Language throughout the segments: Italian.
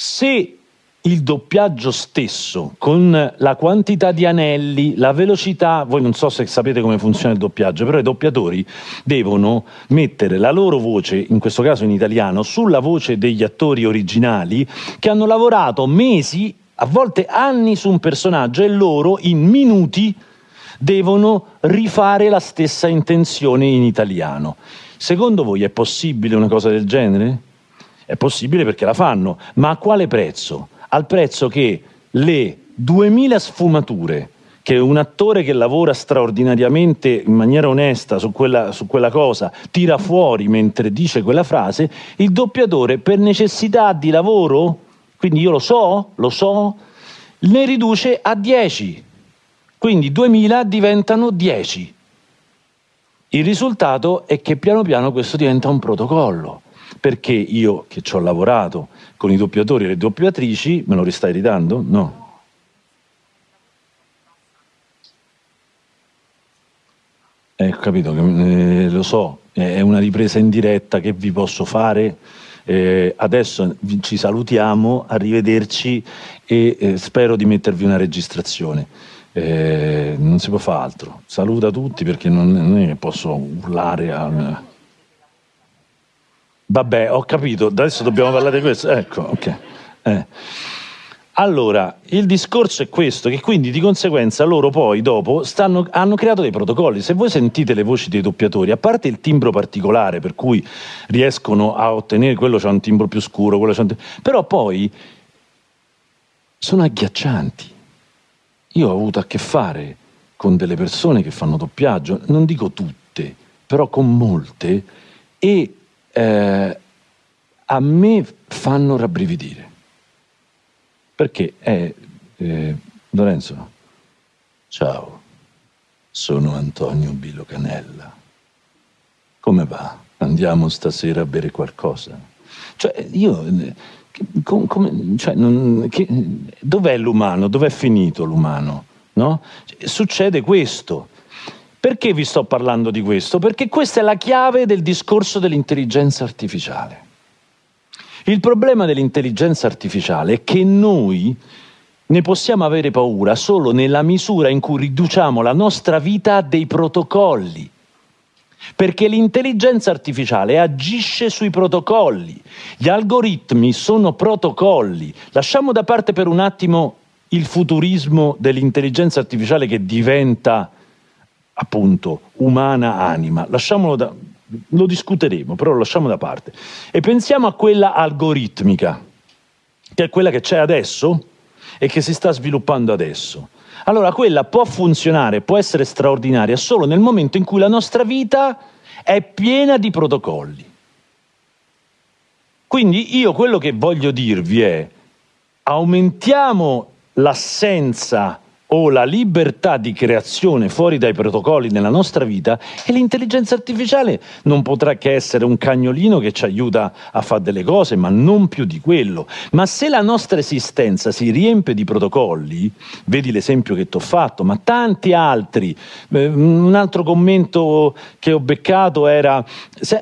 Se il doppiaggio stesso, con la quantità di anelli, la velocità, voi non so se sapete come funziona il doppiaggio, però i doppiatori devono mettere la loro voce, in questo caso in italiano, sulla voce degli attori originali che hanno lavorato mesi, a volte anni su un personaggio e loro in minuti devono rifare la stessa intenzione in italiano. Secondo voi è possibile una cosa del genere? È possibile perché la fanno, ma a quale prezzo? al prezzo che le 2000 sfumature che un attore che lavora straordinariamente in maniera onesta su quella, su quella, cosa tira fuori mentre dice quella frase, il doppiatore per necessità di lavoro, quindi io lo so, lo so, ne riduce a 10. Quindi 2000 diventano 10. Il risultato è che piano piano questo diventa un protocollo, perché io che ci ho lavorato con i doppiatori e le doppiatrici, me lo ristai ridando? No. Eh, capito, eh, lo so, è una ripresa in diretta che vi posso fare. Eh, adesso ci salutiamo, arrivederci e eh, spero di mettervi una registrazione. Eh, non si può fare altro. Saluta tutti perché non, non è che posso urlare a... Vabbè, ho capito, adesso dobbiamo parlare di questo. Ecco, ok. Eh. Allora, il discorso è questo, che quindi di conseguenza loro poi dopo stanno, hanno creato dei protocolli. Se voi sentite le voci dei doppiatori, a parte il timbro particolare per cui riescono a ottenere, quello c'ha un timbro più scuro, quello c'ha un timbro, però poi sono agghiaccianti. Io ho avuto a che fare con delle persone che fanno doppiaggio, non dico tutte, però con molte, e eh, a me fanno rabbrividire. Perché, eh, eh, Lorenzo, ciao, sono Antonio Bilo Canella. Come va? Andiamo stasera a bere qualcosa? Cioè, io... Com, com, cioè, dov'è l'umano? Dov'è finito l'umano? No? Succede questo. Perché vi sto parlando di questo? Perché questa è la chiave del discorso dell'intelligenza artificiale. Il problema dell'intelligenza artificiale è che noi ne possiamo avere paura solo nella misura in cui riduciamo la nostra vita a dei protocolli. Perché l'intelligenza artificiale agisce sui protocolli. Gli algoritmi sono protocolli. Lasciamo da parte per un attimo il futurismo dell'intelligenza artificiale che diventa appunto umana anima, lasciamolo da, lo discuteremo, però lo lasciamo da parte. E pensiamo a quella algoritmica, che è quella che c'è adesso e che si sta sviluppando adesso. Allora quella può funzionare, può essere straordinaria solo nel momento in cui la nostra vita è piena di protocolli. Quindi io quello che voglio dirvi è aumentiamo l'assenza o la libertà di creazione fuori dai protocolli nella nostra vita e l'intelligenza artificiale non potrà che essere un cagnolino che ci aiuta a fare delle cose, ma non più di quello. Ma se la nostra esistenza si riempie di protocolli, vedi l'esempio che ti ho fatto, ma tanti altri, eh, un altro commento che ho beccato era,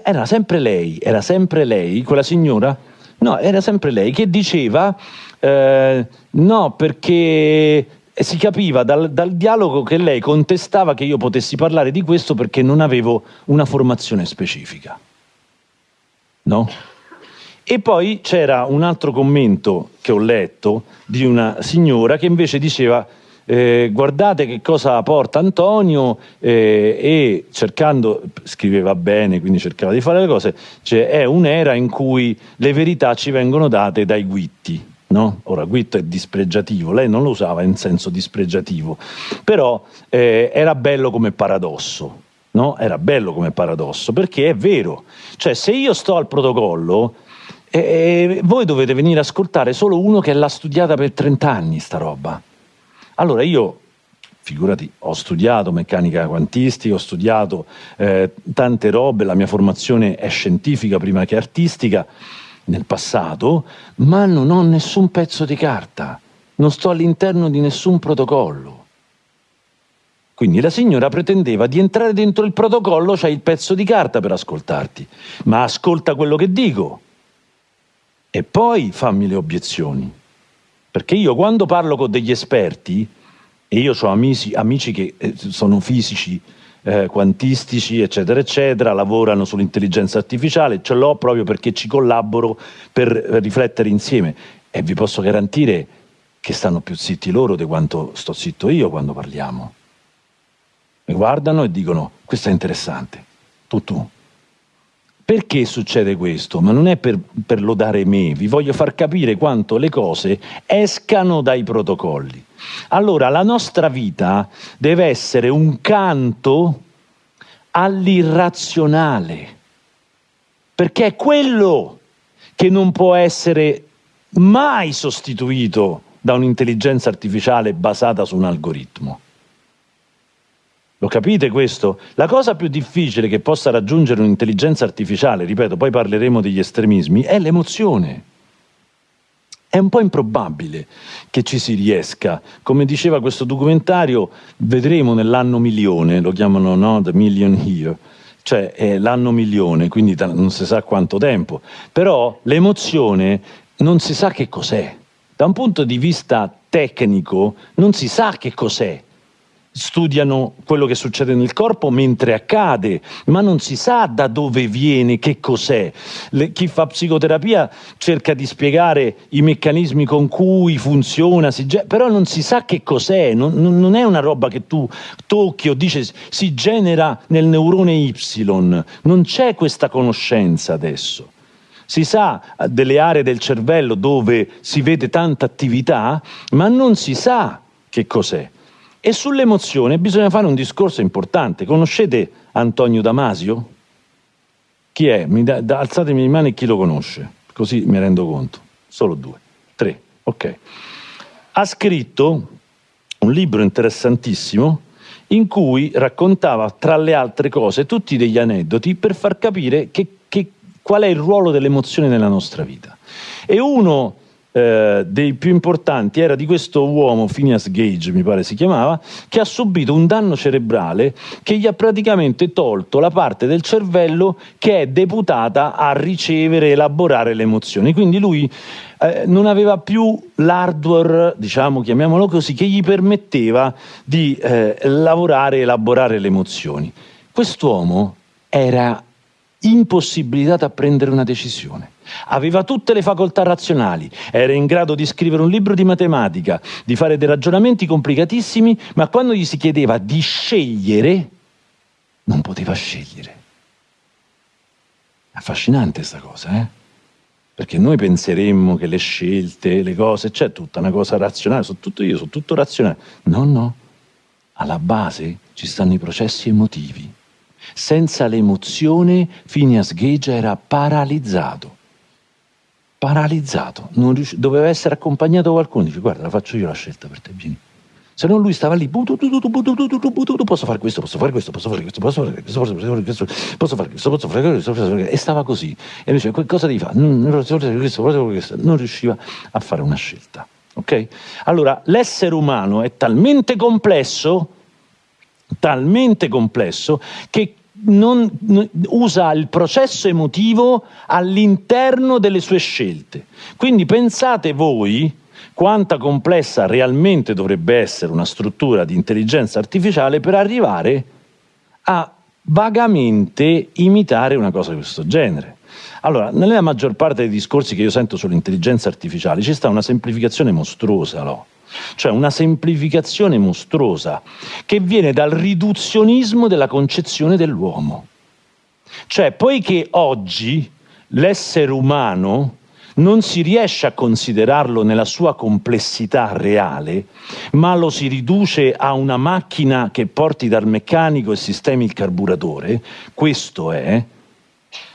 era sempre lei, era sempre lei, quella signora, no, era sempre lei che diceva, eh, no, perché e si capiva dal, dal, dialogo che lei contestava che io potessi parlare di questo perché non avevo una formazione specifica. No? E poi c'era un altro commento che ho letto di una signora che invece diceva eh, guardate che cosa porta Antonio eh, e cercando, scriveva bene, quindi cercava di fare le cose, cioè è un'era in cui le verità ci vengono date dai guitti No? Ora, Guitto è dispregiativo, lei non lo usava in senso dispregiativo, però eh, era bello come paradosso, no? Era bello come paradosso, perché è vero. Cioè, se io sto al protocollo, eh, voi dovete venire a ascoltare solo uno che l'ha studiata per 30 anni, sta roba. Allora io, figurati, ho studiato meccanica quantistica, ho studiato eh, tante robe, la mia formazione è scientifica prima che artistica, nel passato, ma non ho nessun pezzo di carta, non sto all'interno di nessun protocollo. Quindi la signora pretendeva di entrare dentro il protocollo, c'hai il pezzo di carta per ascoltarti, ma ascolta quello che dico. e poi fammi le obiezioni. Perché io quando parlo con degli esperti, e io ho amici, amici che eh, sono fisici, eh, quantistici, eccetera, eccetera, lavorano sull'intelligenza artificiale, ce l'ho proprio perché ci collaboro per riflettere insieme e vi posso garantire che stanno più zitti loro di quanto sto zitto io quando parliamo. Mi guardano e dicono, questo è interessante, tu tu. Perché succede questo? Ma non è per, per lodare me, vi voglio far capire quanto le cose escano dai protocolli. Allora, la nostra vita deve essere un canto all'irrazionale, perché è quello che non può essere mai sostituito da un'intelligenza artificiale basata su un algoritmo. Lo capite questo? La cosa più difficile che possa raggiungere un'intelligenza artificiale, ripeto, poi parleremo degli estremismi, è l'emozione. È un po' improbabile che ci si riesca. Come diceva questo documentario, vedremo nell'anno milione, lo chiamano no, The Million Year, cioè è l'anno milione, quindi non si sa quanto tempo. Però l'emozione non si sa che cos'è. Da un punto di vista tecnico non si sa che cos'è studiano quello che succede nel corpo mentre accade, ma non si sa da dove viene, che cos'è. chi fa psicoterapia cerca di spiegare i meccanismi con cui funziona, però non si sa che cos'è, non, non, è una roba che tu tocchi o dici si genera nel neurone Y, non c'è questa conoscenza adesso. Si sa delle aree del cervello dove si vede tanta attività, ma non si sa che cos'è. E sull'emozione bisogna fare un discorso importante. Conoscete Antonio Damasio? Chi è? Da, da, alzatemi le mani chi lo conosce, così mi rendo conto. Solo due, tre, ok. Ha scritto un libro interessantissimo in cui raccontava, tra le altre cose, tutti degli aneddoti per far capire che, che, qual è il ruolo dell'emozione nella nostra vita. E uno eh, dei più importanti era di questo uomo, Phineas Gage mi pare si chiamava, che ha subito un danno cerebrale che gli ha praticamente tolto la parte del cervello che è deputata a ricevere e elaborare le emozioni. Quindi lui eh, non aveva più l'hardware, diciamo, chiamiamolo così, che gli permetteva di eh, lavorare e elaborare le emozioni. Quest'uomo era impossibilitato a prendere una decisione. Aveva tutte le facoltà razionali, era in grado di scrivere un libro di matematica, di fare dei ragionamenti complicatissimi, ma quando gli si chiedeva di scegliere, non poteva scegliere. Affascinante questa cosa, eh? Perché noi penseremmo che le scelte, le cose, c'è tutta una cosa razionale, sono tutto io, sono tutto razionale. No, no. Alla base ci stanno i processi emotivi. Senza l'emozione Phineas Gage era paralizzato paralizzato, riusci- doveva essere accompagnato da qualcuno, dice guarda la faccio io la scelta per te, vieni. Se no lui stava lì, posso fare questo, posso fare questo, posso fare questo, posso fare questo, posso fare questo, posso fare questo, posso fare questo, e stava così. E lui diceva, cosa devi fare? Non riusciva a fare una scelta. Ok? Allora, l'essere umano è talmente complesso, talmente complesso, che non, usa il processo emotivo all'interno delle sue scelte. Quindi pensate voi quanta complessa realmente dovrebbe essere una struttura di intelligenza artificiale per arrivare a vagamente imitare una cosa di questo genere. Allora, nella maggior parte dei discorsi che io sento sull'intelligenza artificiale ci sta una semplificazione mostruosa, no? Cioè una semplificazione mostruosa che viene dal riduzionismo della concezione dell'uomo. Cioè, poiché oggi l'essere umano non si riesce a considerarlo nella sua complessità reale, ma lo si riduce a una macchina che porti dal meccanico e sistemi il carburatore, questo è,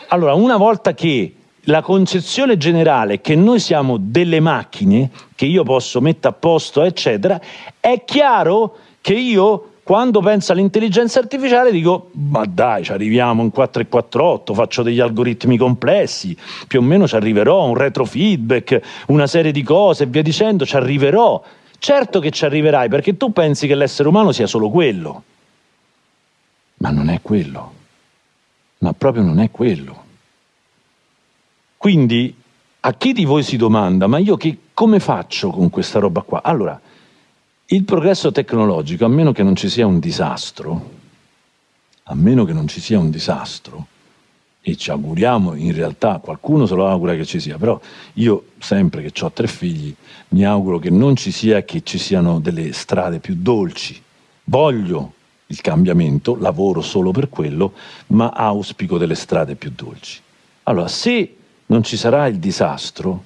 allora una volta che la concezione generale che noi siamo delle macchine, che io posso mettere a posto, eccetera, è chiaro che io quando penso all'intelligenza artificiale dico ma dai ci arriviamo in 4 e 4.8 faccio degli algoritmi complessi più o meno ci arriverò un retrofeedback una serie di cose e via dicendo ci arriverò. Certo che ci arriverai perché tu pensi che l'essere umano sia solo quello. Ma non è quello. Ma proprio non è quello quindi a chi di voi si domanda, ma io che, come faccio con questa roba qua? Allora, il progresso tecnologico, a meno che non ci sia un disastro, a meno che non ci sia un disastro, e ci auguriamo, in realtà qualcuno se lo augura che ci sia, però io sempre che ho tre figli mi auguro che non ci sia, che ci siano delle strade più dolci. Voglio il cambiamento, lavoro solo per quello, ma auspico delle strade più dolci. Allora, se non ci sarà il disastro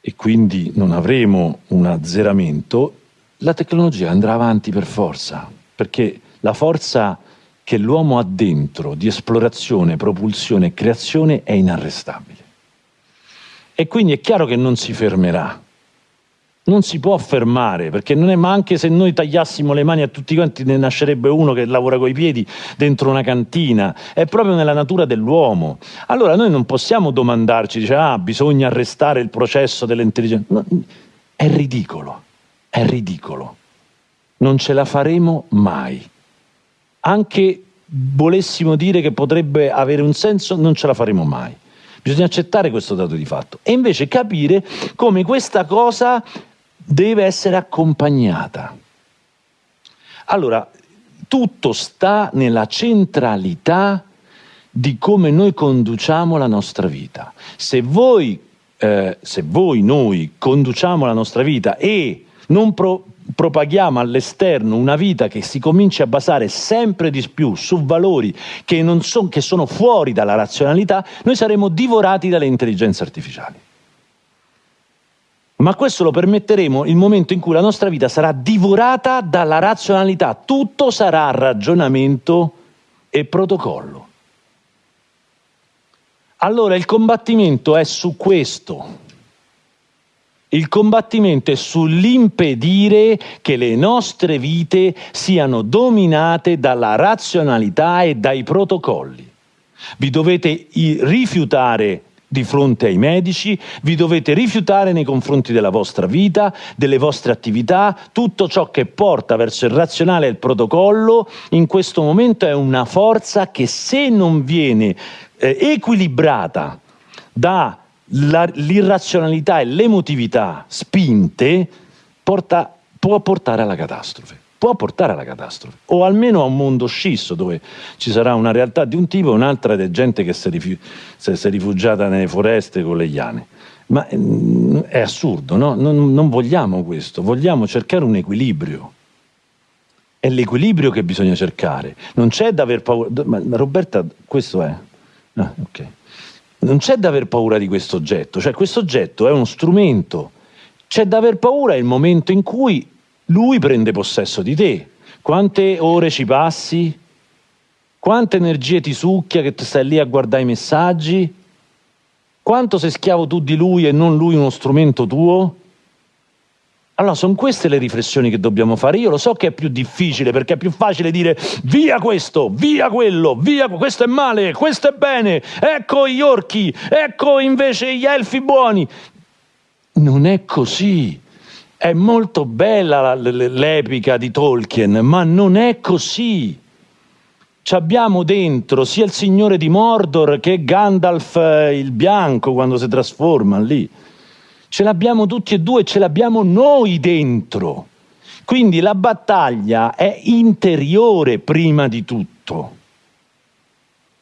e quindi non avremo un azzeramento, la tecnologia andrà avanti per forza, perché la forza che l'uomo ha dentro di esplorazione, propulsione e creazione è inarrestabile. E quindi è chiaro che non si fermerà, non si può fermare, perché non è, ma anche se noi tagliassimo le mani a tutti quanti ne nascerebbe uno che lavora coi piedi dentro una cantina, è proprio nella natura dell'uomo. Allora noi non possiamo domandarci, dice, ah, bisogna arrestare il processo dell'intelligenza. No, è ridicolo, è ridicolo. Non ce la faremo mai. Anche volessimo dire che potrebbe avere un senso, non ce la faremo mai. Bisogna accettare questo dato di fatto e invece capire come questa cosa deve essere accompagnata. Allora, tutto sta nella centralità di come noi conduciamo la nostra vita. Se voi, eh, se voi noi conduciamo la nostra vita e non pro propaghiamo all'esterno una vita che si comincia a basare sempre di più su valori che, so, che sono fuori dalla razionalità, noi saremo divorati dalle intelligenze artificiali ma questo lo permetteremo il momento in cui la nostra vita sarà divorata dalla razionalità, tutto sarà ragionamento e protocollo. Allora il combattimento è su questo. Il combattimento è sull'impedire che le nostre vite siano dominate dalla razionalità e dai protocolli. Vi dovete rifiutare di fronte ai medici, vi dovete rifiutare nei confronti della vostra vita, delle vostre attività, tutto ciò che porta verso il razionale e il protocollo in questo momento è una forza che se non viene eh, equilibrata dall'irrazionalità e l'emotività spinte, porta, può portare alla catastrofe può portare alla catastrofe, o almeno a un mondo scisso dove ci sarà una realtà di un tipo e un'altra di gente che si, rifu- si è rifugiata nelle foreste con le iane. Ma mm, è assurdo, no? Non, non vogliamo questo, vogliamo cercare un equilibrio. È l'equilibrio che bisogna cercare. Non c'è da aver paura. Ma Roberta, questo è. Ah, ok. Non c'è da aver paura di questo oggetto, cioè questo oggetto è uno strumento. C'è da aver paura il momento in cui lui prende possesso di te. Quante ore ci passi? Quante energie ti succhia che tu stai lì a guardare i messaggi? Quanto sei schiavo tu di lui e non lui uno strumento tuo? Allora, sono queste le riflessioni che dobbiamo fare. Io lo so che è più difficile perché è più facile dire via questo, via quello, via questo è male, questo è bene, ecco gli orchi, ecco invece gli elfi buoni. Non è così. È molto bella l'epica di Tolkien, ma non è così. Ci abbiamo dentro sia il signore di Mordor che Gandalf eh, il bianco quando si trasforma lì. Ce l'abbiamo tutti e due, ce l'abbiamo noi dentro. Quindi la battaglia è interiore prima di tutto,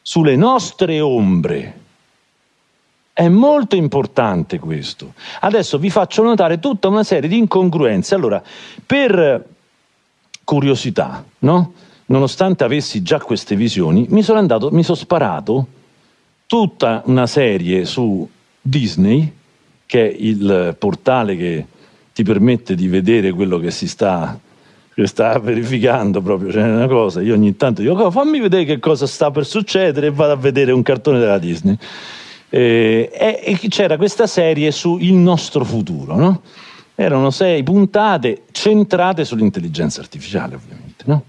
sulle nostre ombre. È molto importante questo. Adesso vi faccio notare tutta una serie di incongruenze. Allora, per curiosità, no? nonostante avessi già queste visioni, mi sono andato, mi sono sparato tutta una serie su Disney, che è il portale che ti permette di vedere quello che si sta, che sta verificando proprio, c'è cioè una cosa, io ogni tanto dico oh, fammi vedere che cosa sta per succedere e vado a vedere un cartone della Disney eh, e, c'era questa serie su Il nostro futuro, no? Erano sei puntate centrate sull'intelligenza artificiale, ovviamente, no?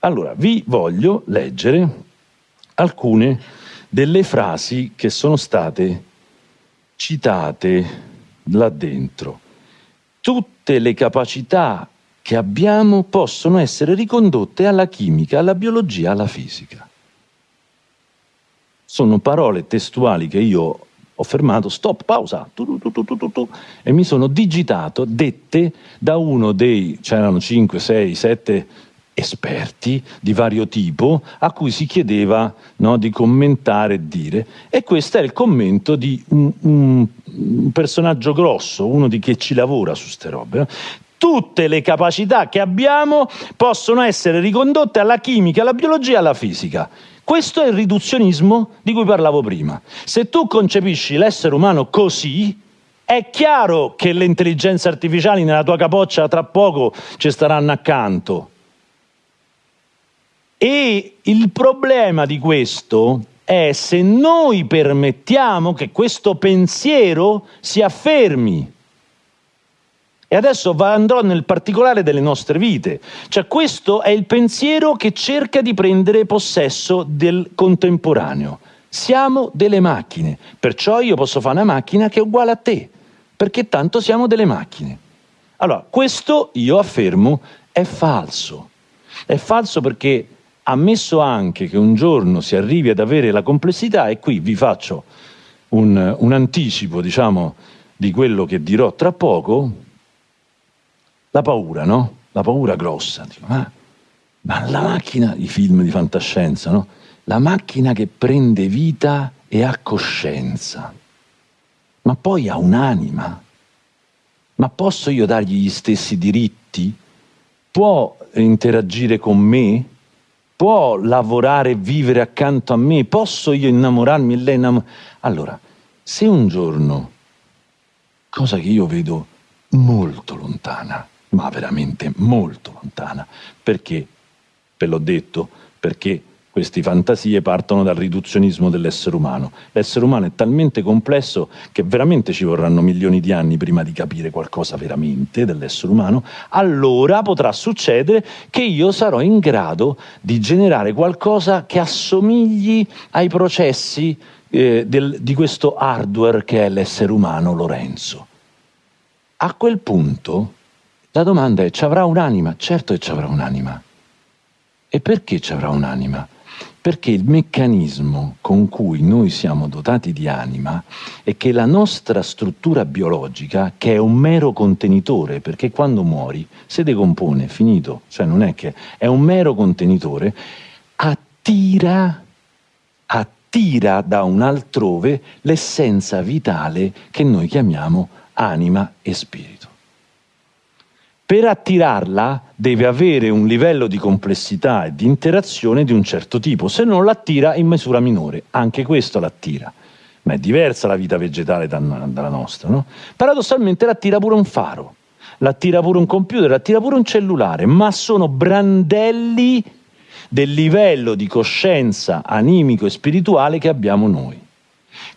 Allora, vi voglio leggere alcune delle frasi che sono state citate là dentro. Tutte le capacità che abbiamo possono essere ricondotte alla chimica, alla biologia, alla fisica sono parole testuali che io ho fermato, stop, pausa, tu, tu, tu, e mi sono digitato dette da uno dei, c'erano 5, 6, 7 esperti di vario tipo a cui si chiedeva no, di commentare e dire e questo è il commento di un, un, personaggio grosso, uno di chi ci lavora su ste robe. Tutte le capacità che abbiamo possono essere ricondotte alla chimica, alla biologia alla fisica. Questo è il riduzionismo di cui parlavo prima. Se tu concepisci l'essere umano così, è chiaro che le intelligenze artificiali nella tua capoccia tra poco ci staranno accanto e il problema di questo è se noi permettiamo che questo pensiero si affermi. E adesso andrò nel particolare delle nostre vite. Cioè questo è il pensiero che cerca di prendere possesso del contemporaneo. Siamo delle macchine, perciò io posso fare una macchina che è uguale a te, perché tanto siamo delle macchine. Allora, questo io affermo è falso. È falso perché ammesso anche che un giorno si arrivi ad avere la complessità, e qui vi faccio un, un anticipo, diciamo, di quello che dirò tra poco, la paura, no? La paura grossa. Dico, ma, ma la macchina, i film di fantascienza, no? La macchina che prende vita e ha coscienza, ma poi ha un'anima. Ma posso io dargli gli stessi diritti? Può interagire con me? può lavorare e vivere accanto a me? Posso io innamorarmi e lei innamorarmi? Allora, se un giorno, cosa che io vedo molto lontana, ma veramente molto lontana, perché, ve l'ho detto, perché queste fantasie partono dal riduzionismo dell'essere umano. L'essere umano è talmente complesso che veramente ci vorranno milioni di anni prima di capire qualcosa veramente dell'essere umano, allora potrà succedere che io sarò in grado di generare qualcosa che assomigli ai processi eh, del, di questo hardware che è l'essere umano Lorenzo. A quel punto la domanda è, ci avrà un'anima? Certo che ci avrà un'anima. E perché ci avrà un'anima? perché il meccanismo con cui noi siamo dotati di anima è che la nostra struttura biologica, che è un mero contenitore, perché quando muori si decompone, finito, cioè non è che è un mero contenitore, attira, attira da un altrove l'essenza vitale che noi chiamiamo anima e spirito. Per attirarla deve avere un livello di complessità e di interazione di un certo tipo, se no l'attira in misura minore, anche questo l'attira. Ma è diversa la vita vegetale dalla nostra, no? Paradossalmente l'attira pure un faro, l'attira pure un computer, l'attira pure un cellulare, ma sono brandelli del livello di coscienza animico e spirituale che abbiamo noi.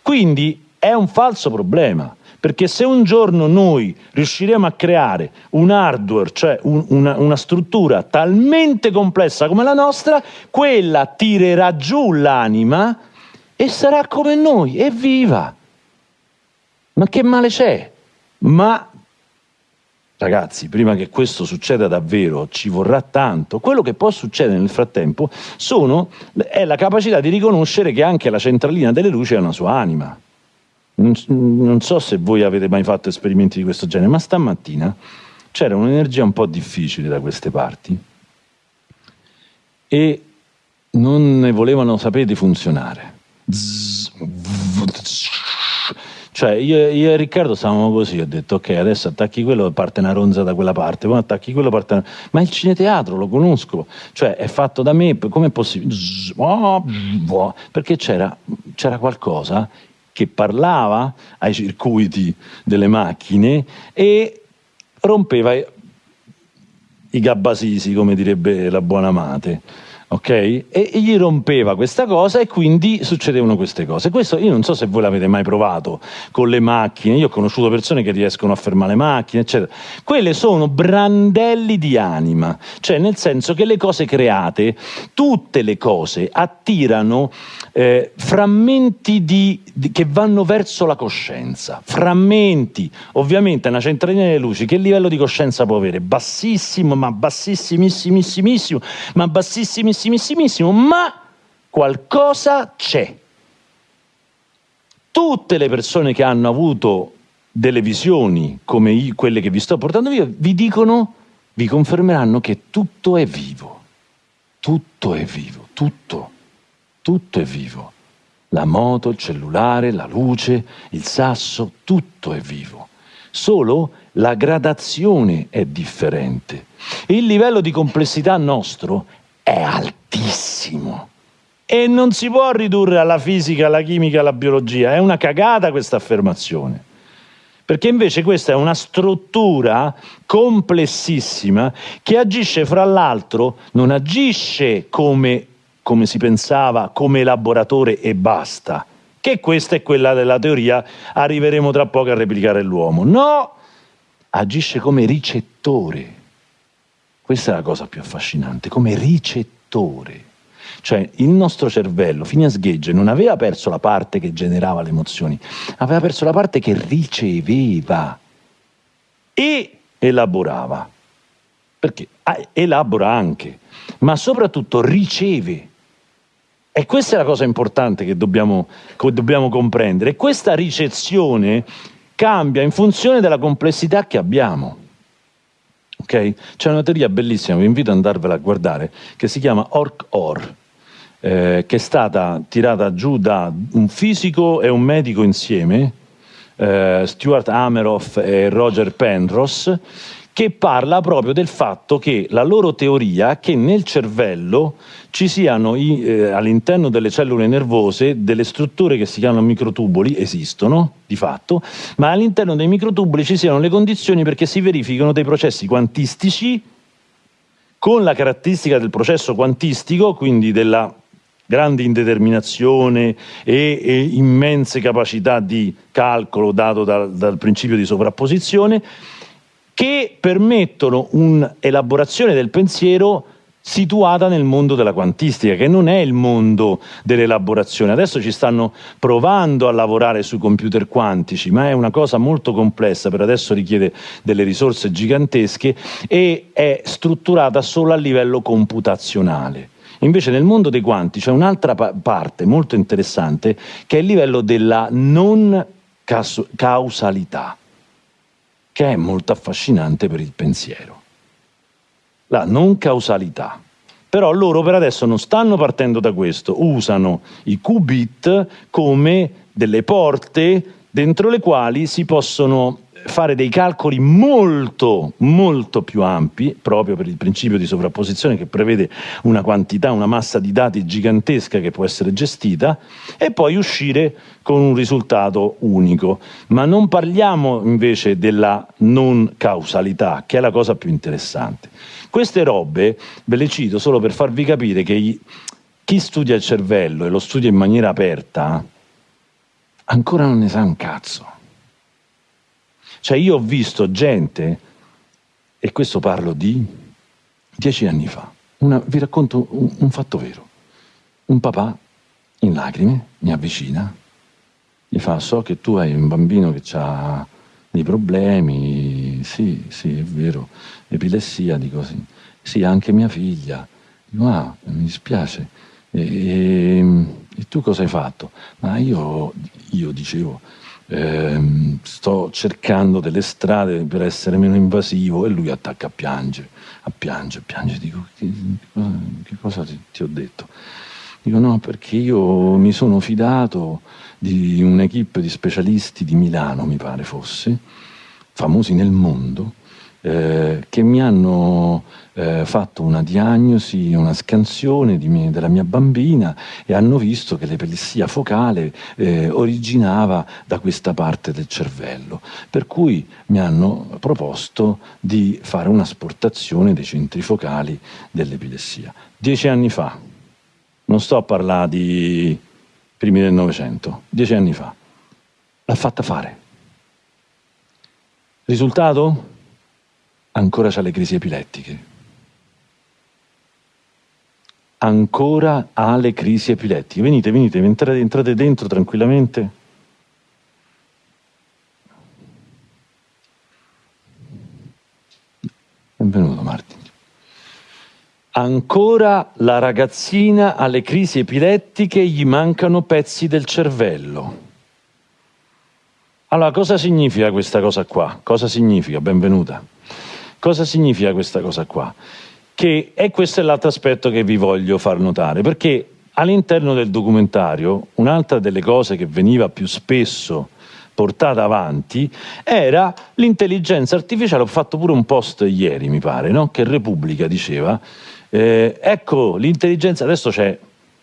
Quindi è un falso problema perché se un giorno noi riusciremo a creare un hardware, cioè un, una, una struttura talmente complessa come la nostra, quella tirerà giù l'anima e sarà come noi, evviva! Ma che male c'è? Ma Ragazzi, prima che questo succeda davvero ci vorrà tanto. Quello che può succedere nel frattempo sono, è la capacità di riconoscere che anche la centralina delle luci ha una sua anima. Non so se voi avete mai fatto esperimenti di questo genere, ma stamattina c'era un'energia un po' difficile da queste parti e non ne volevano sapere di funzionare. Cioè io, io, e Riccardo stavamo così, ho detto ok adesso attacchi quello parte una ronza da quella parte, poi attacchi quello parte una... Ma il cineteatro lo conosco, cioè è fatto da me, com'è possibile? Perché c'era, c'era qualcosa che parlava ai circuiti delle macchine e rompeva i gabbasisi, come direbbe la buona Mate ok? E gli rompeva questa cosa e quindi succedevano queste cose. Questo io non so se voi l'avete mai provato con le macchine, io ho conosciuto persone che riescono a fermare le macchine, eccetera. Quelle sono brandelli di anima, cioè nel senso che le cose create, tutte le cose attirano eh, frammenti di, di, che vanno verso la coscienza, frammenti, ovviamente una centralina delle luci, che livello di coscienza può avere? Bassissimo, ma bassissimissimissimo, ma bassissimissimissimo, ma qualcosa c'è. tutte le persone che hanno avuto delle visioni come io, quelle che vi sto portando via, vi dicono, vi confermeranno che tutto è vivo. Tutto è vivo, tutto, tutto è vivo. La moto, il cellulare, la luce, il sasso, tutto è vivo. Solo la gradazione è differente. Il livello di complessità nostro è altissimo. E non si può ridurre alla fisica, alla chimica, alla biologia. È una cagata questa affermazione perché invece questa è una struttura complessissima che agisce fra l'altro, non agisce come, come si pensava, come elaboratore e basta, che questa è quella della teoria, arriveremo tra poco a replicare l'uomo. No, agisce come ricettore. Questa è la cosa più affascinante, come ricettore. Cioè il nostro cervello, fino a sghegge, non aveva perso la parte che generava le emozioni, aveva perso la parte che riceveva e elaborava. Perché ah, elabora anche, ma soprattutto riceve. E questa è la cosa importante che dobbiamo, che dobbiamo comprendere. Questa ricezione cambia in funzione della complessità che abbiamo. Okay? C'è una teoria bellissima, vi invito ad andarvela a guardare, che si chiama Orc-Or, eh, che è stata tirata giù da un fisico e un medico insieme, eh, Stuart Ameroff e Roger Penrose, che parla proprio del fatto che la loro teoria è che nel cervello ci siano eh, all'interno delle cellule nervose delle strutture che si chiamano microtubuli, esistono di fatto, ma all'interno dei microtubuli ci siano le condizioni perché si verificano dei processi quantistici con la caratteristica del processo quantistico, quindi della grande indeterminazione e, e immense capacità di calcolo dato dal, dal principio di sovrapposizione, che permettono un'elaborazione del pensiero situata nel mondo della quantistica, che non è il mondo dell'elaborazione. Adesso ci stanno provando a lavorare sui computer quantici, ma è una cosa molto complessa, per adesso richiede delle risorse gigantesche e è strutturata solo a livello computazionale. Invece nel mondo dei quanti c'è un'altra pa parte molto interessante che è il livello della non causalità, che è molto affascinante per il pensiero. La non causalità. Però loro per adesso non stanno partendo da questo, usano i qubit come delle porte dentro le quali si possono fare dei calcoli molto, molto più ampi, proprio per il principio di sovrapposizione che prevede una quantità, una massa di dati gigantesca che può essere gestita, e poi uscire con un risultato unico. Ma non parliamo invece della non causalità, che è la cosa più interessante. Queste robe ve le cito solo per farvi capire che chi studia il cervello e lo studia in maniera aperta ancora non ne sa un cazzo cioè io ho visto gente, e questo parlo di dieci anni fa, una, vi racconto un, un fatto vero. Un papà in lacrime mi avvicina, gli fa so che tu hai un bambino che ha dei problemi, sì, sì, è vero, epilessia, dico sì, sì, anche mia figlia. Dico, ah, mi dispiace. E, e, e tu cosa hai fatto? Ma io, io dicevo, eh, sto cercando delle strade per essere meno invasivo e lui attacca a piangere, a piangere, a piangere, dico che, che cosa ti, ti, ho detto? Dico no perché io mi sono fidato di un'equipe di specialisti di Milano mi pare fosse, famosi nel mondo, eh, che mi hanno eh, fatto una diagnosi, una scansione mie, della mia bambina e hanno visto che l'epilessia focale eh, originava da questa parte del cervello, per cui mi hanno proposto di fare un'asportazione dei centri focali dell'epilessia. Dieci anni fa, non sto a parlare di primi del Novecento, dieci anni fa, l'ha fatta fare. Risultato? Ancora ha le crisi epilettiche. Ancora ha le crisi epilettiche. Venite, venite, entrate, entrate dentro tranquillamente. Benvenuto Martin. Ancora la ragazzina ha le crisi epilettiche, gli mancano pezzi del cervello. Allora, cosa significa questa cosa qua? Cosa significa? Benvenuta. Cosa significa questa cosa qua? Che, e questo è l'altro aspetto che vi voglio far notare, perché all'interno del documentario un'altra delle cose che veniva più spesso portata avanti era l'intelligenza artificiale. Ho fatto pure un post ieri, mi pare, no? che Repubblica diceva, eh, ecco l'intelligenza, adesso c'è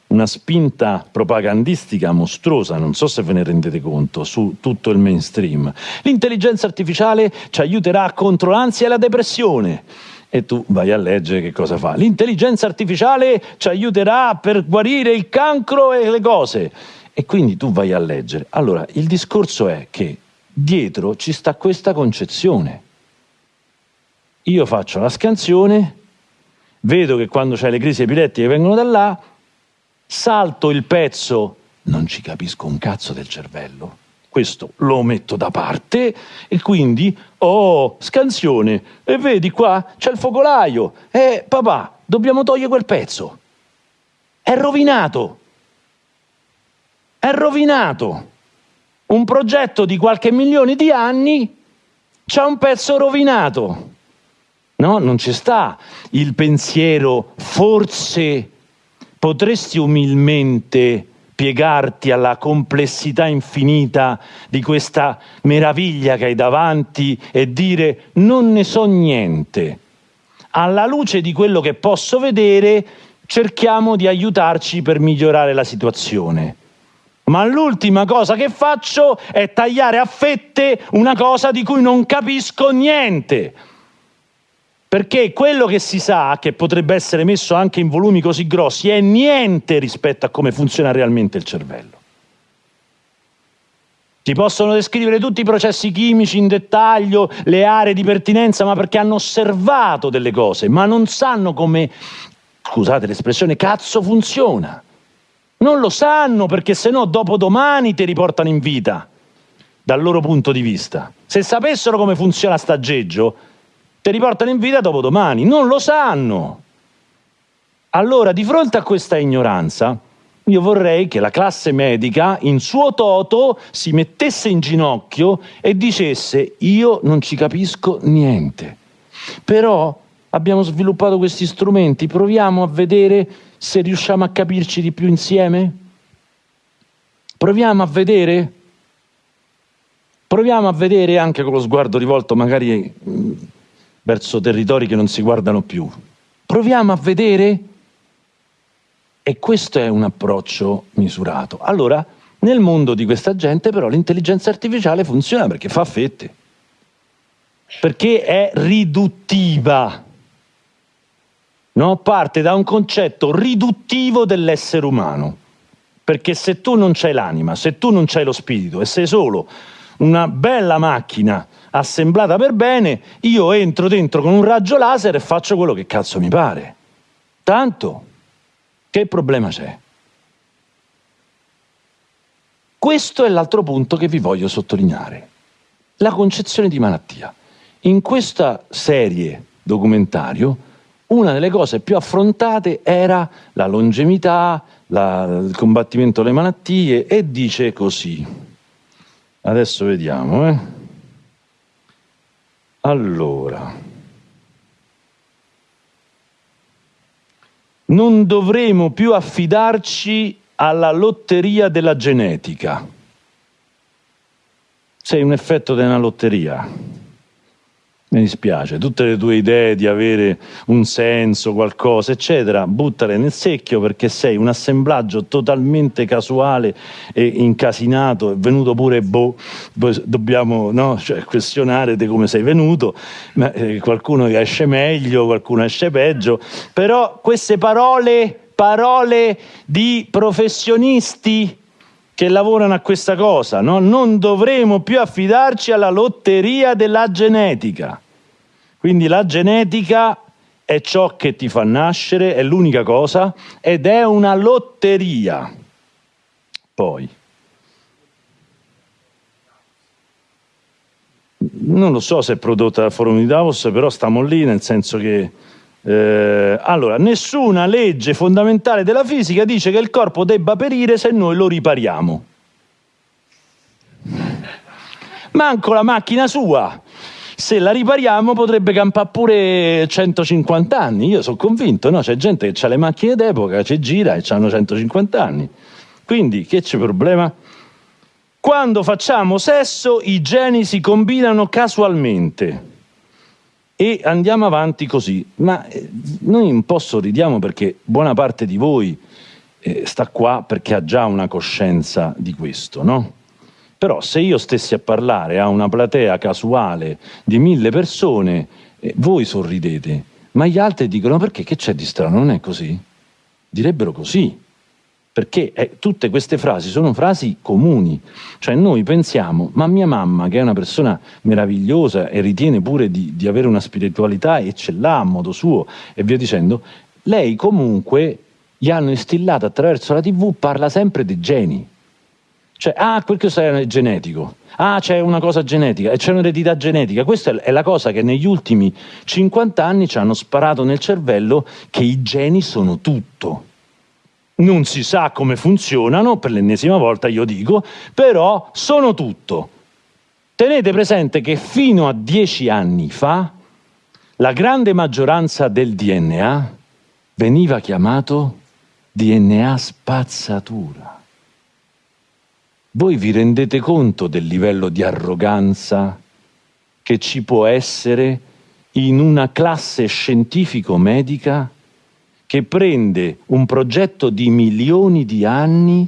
una spinta propagandistica mostruosa, non so se ve ne rendete conto, su tutto il mainstream. L'intelligenza artificiale ci aiuterà contro l'ansia e la depressione. E tu vai a leggere che cosa fa. L'intelligenza artificiale ci aiuterà per guarire il cancro e le cose. E quindi tu vai a leggere. Allora, il discorso è che dietro ci sta questa concezione. Io faccio la scansione, vedo che quando c'è le crisi epilettiche vengono da là, salto il pezzo, non ci capisco un cazzo del cervello, questo lo metto da parte e quindi, oh, scansione, e vedi qua c'è il focolaio, eh, papà, dobbiamo togliere quel pezzo. È rovinato è rovinato. Un progetto di qualche milione di anni c'ha un pezzo rovinato. No, non ci sta il pensiero, forse potresti umilmente piegarti alla complessità infinita di questa meraviglia che hai davanti e dire non ne so niente. Alla luce di quello che posso vedere cerchiamo di aiutarci per migliorare la situazione ma l'ultima cosa che faccio è tagliare a fette una cosa di cui non capisco niente. Perché quello che si sa, che potrebbe essere messo anche in volumi così grossi, è niente rispetto a come funziona realmente il cervello. Ti possono descrivere tutti i processi chimici in dettaglio, le aree di pertinenza, ma perché hanno osservato delle cose, ma non sanno come, scusate l'espressione, cazzo funziona. Non lo sanno perché se no dopodomani ti riportano in vita, dal loro punto di vista. Se sapessero come funziona staggeggio, ti riportano in vita dopodomani. Non lo sanno. Allora, di fronte a questa ignoranza, io vorrei che la classe medica in suo toto si mettesse in ginocchio e dicesse io non ci capisco niente. Però abbiamo sviluppato questi strumenti, proviamo a vedere se riusciamo a capirci di più insieme? Proviamo a vedere? Proviamo a vedere anche con lo sguardo rivolto magari mm, verso territori che non si guardano più. Proviamo a vedere? E questo è un approccio misurato. Allora, nel mondo di questa gente però l'intelligenza artificiale funziona perché fa fette, perché è riduttiva no? parte da un concetto riduttivo dell'essere umano. Perché se tu non c'hai l'anima, se tu non c'hai lo spirito e sei solo una bella macchina assemblata per bene, io entro dentro con un raggio laser e faccio quello che cazzo mi pare. Tanto, che problema c'è? Questo è l'altro punto che vi voglio sottolineare. La concezione di malattia. In questa serie documentario una delle cose più affrontate era la longevità, la, il combattimento alle malattie e dice così. Adesso vediamo. Eh. Allora, non dovremo più affidarci alla lotteria della genetica. Sei un effetto della lotteria. Mi dispiace, tutte le tue idee di avere un senso, qualcosa, eccetera, buttale nel secchio perché sei un assemblaggio totalmente casuale e incasinato, è venuto pure boh, dobbiamo no? cioè, questionare di come sei venuto, ma, eh, qualcuno esce meglio, qualcuno esce peggio, però queste parole, parole di professionisti che lavorano a questa cosa, no? non dovremo più affidarci alla lotteria della genetica. Quindi la genetica è ciò che ti fa nascere, è l'unica cosa, ed è una lotteria. Poi, non lo so se è prodotta dal forum di Davos, però stiamo lì, nel senso che eh, allora, nessuna legge fondamentale della fisica dice che il corpo debba perire se noi lo ripariamo. manco la macchina sua. Se la ripariamo potrebbe campare pure 150 anni, io sono convinto, no? C'è gente che ha le macchine d'epoca, ci gira e hanno 150 anni. Quindi, che c'è problema? Quando facciamo sesso i geni si combinano casualmente e andiamo avanti così. Ma eh, noi un po' sorridiamo perché buona parte di voi eh, sta qua perché ha già una coscienza di questo, no? Però se io stessi a parlare a una platea casuale di mille persone, eh, voi sorridete, ma gli altri dicono perché che c'è di strano, non è così? Direbbero così perché eh, tutte queste frasi sono frasi comuni, cioè noi pensiamo, ma mia mamma che è una persona meravigliosa e ritiene pure di, di avere una spiritualità e ce l'ha a modo suo e via dicendo, lei comunque gli hanno instillato attraverso la tv, parla sempre di geni, cioè, ah, questo è genetico, ah, c'è una cosa genetica, e c'è un'eredità genetica. Questa è la cosa che negli ultimi 50 anni ci hanno sparato nel cervello che i geni sono tutto non si sa come funzionano, per l'ennesima volta io dico, però sono tutto. Tenete presente che fino a dieci anni fa la grande maggioranza del DNA veniva chiamato DNA spazzatura. Voi vi rendete conto del livello di arroganza che ci può essere in una classe scientifico-medica che prende un progetto di milioni di anni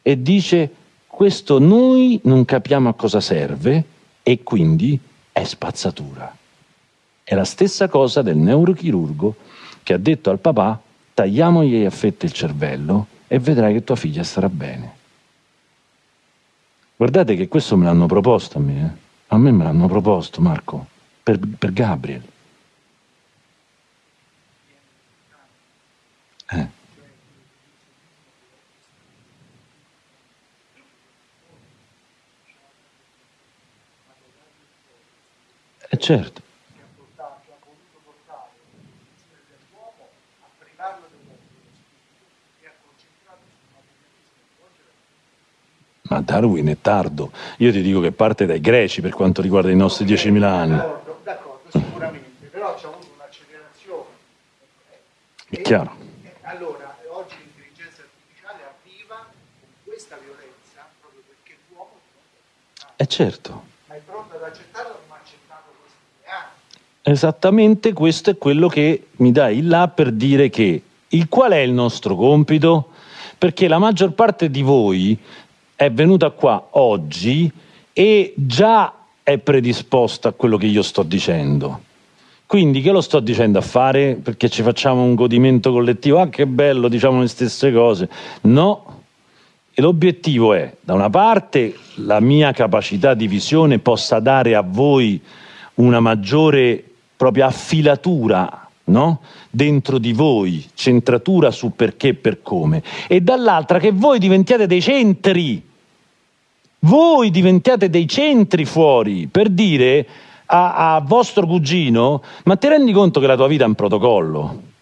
e dice questo noi non capiamo a cosa serve e quindi è spazzatura. È la stessa cosa del neurochirurgo che ha detto al papà tagliamogli a fette il cervello e vedrai che tua figlia starà bene. Guardate che questo me l'hanno proposto a me, eh? a me me l'hanno proposto Marco, per, per Gabriel. Eh. Eh certo. Ma Darwin è tardo. Io ti dico che parte dai greci per quanto riguarda i nostri 10.000 anni. D'accordo, d'accordo, sicuramente, però c'è avuto un'accelerazione. È chiaro. Eh certo. Ma è pronto ad accettarlo come ha accettato questi anni. Esattamente questo è quello che mi dà il là per dire che il qual è il nostro compito? Perché la maggior parte di voi è venuta qua oggi e già è predisposta a quello che io sto dicendo. Quindi che lo sto dicendo a fare? Perché ci facciamo un godimento collettivo? Ah che bello, diciamo le stesse cose. No, e l'obiettivo è, da una parte, la mia capacità di visione possa dare a voi una maggiore propria affilatura no? dentro di voi, centratura su perché e per come, e dall'altra che voi diventiate dei centri, voi diventiate dei centri fuori, per dire a, a vostro cugino, ma ti rendi conto che la tua vita è un protocollo?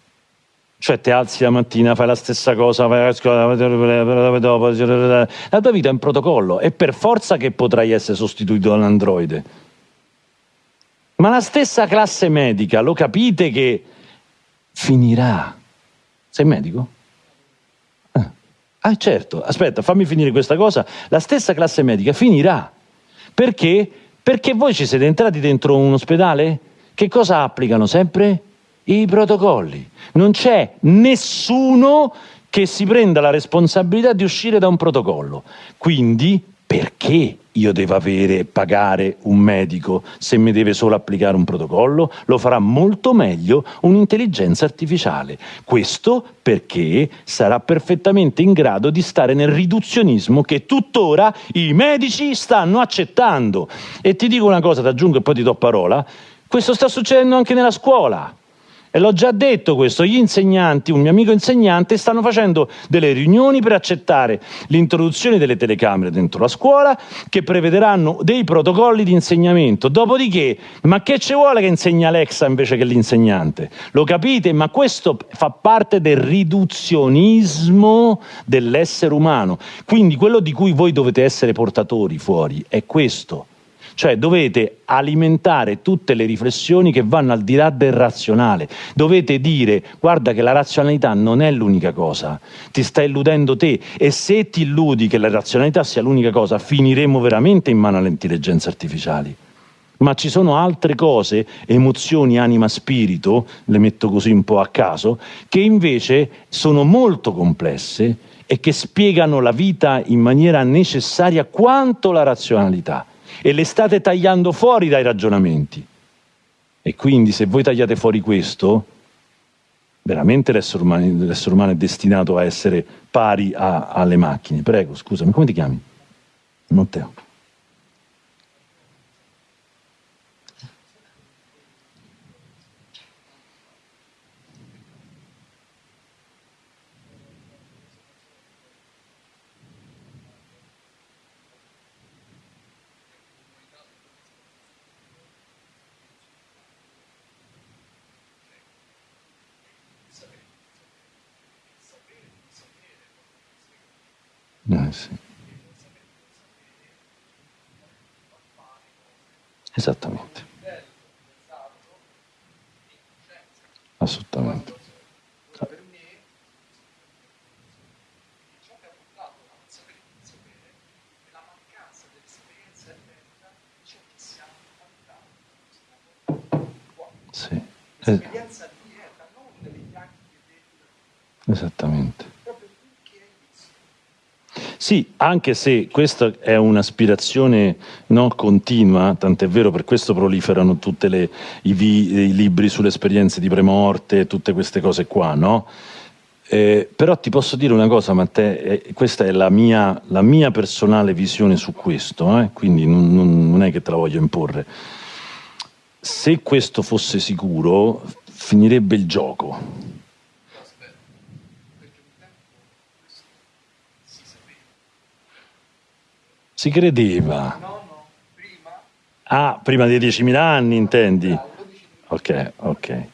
Cioè ti alzi la mattina, fai la stessa cosa, vai a scuola, dopo, la tua vita è un protocollo, è per forza che potrai essere sostituito da un androide. Ma la stessa classe medica, lo capite che finirà. Sei medico? Ah, ah certo, aspetta, fammi finire questa cosa. La stessa classe medica finirà. Perché? Perché voi ci siete entrati dentro un ospedale? Che cosa applicano sempre? I protocolli. Non c'è nessuno che si prenda la responsabilità di uscire da un protocollo. Quindi perché io devo avere e pagare un medico se mi deve solo applicare un protocollo? Lo farà molto meglio un'intelligenza artificiale. Questo perché sarà perfettamente in grado di stare nel riduzionismo che tuttora i medici stanno accettando. E ti dico una cosa, ti aggiungo e poi ti do parola, questo sta succedendo anche nella scuola. E l'ho già detto questo, gli insegnanti, un mio amico insegnante, stanno facendo delle riunioni per accettare l'introduzione delle telecamere dentro la scuola che prevederanno dei protocolli di insegnamento. Dopodiché, ma che ci vuole che insegna Alexa invece che l'insegnante? Lo capite? Ma questo fa parte del riduzionismo dell'essere umano. Quindi quello di cui voi dovete essere portatori fuori è questo Cioè dovete alimentare tutte le riflessioni che vanno al di là del razionale. Dovete dire guarda che la razionalità non è l'unica cosa, ti sta illudendo te e se ti illudi che la razionalità sia l'unica cosa finiremo veramente in mano alle intelligenze artificiali. Ma ci sono altre cose, emozioni, anima, spirito, le metto così un po' a caso, che invece sono molto complesse e che spiegano la vita in maniera necessaria quanto la razionalità e le state tagliando fuori dai ragionamenti. E quindi se voi tagliate fuori questo, veramente l'essere umano, umano è destinato a essere pari a, alle macchine. Prego, scusami, come ti chiami? Matteo. Eh, sì. Esattamente. Assolutamente. Sì. Eh. Esattamente. Sì, anche se questa è un'aspirazione no, continua, tant'è vero per questo proliferano tutti i, libri sulle esperienze di premorte, tutte queste cose qua, no? Eh, però ti posso dire una cosa, Matteo, eh, questa è la mia, la mia, personale visione su questo, eh? quindi non, non è che te la voglio imporre. Se questo fosse sicuro, finirebbe il gioco Si credeva. No, no, prima. Ah, prima dei 10.000 anni intendi? Ok, ok.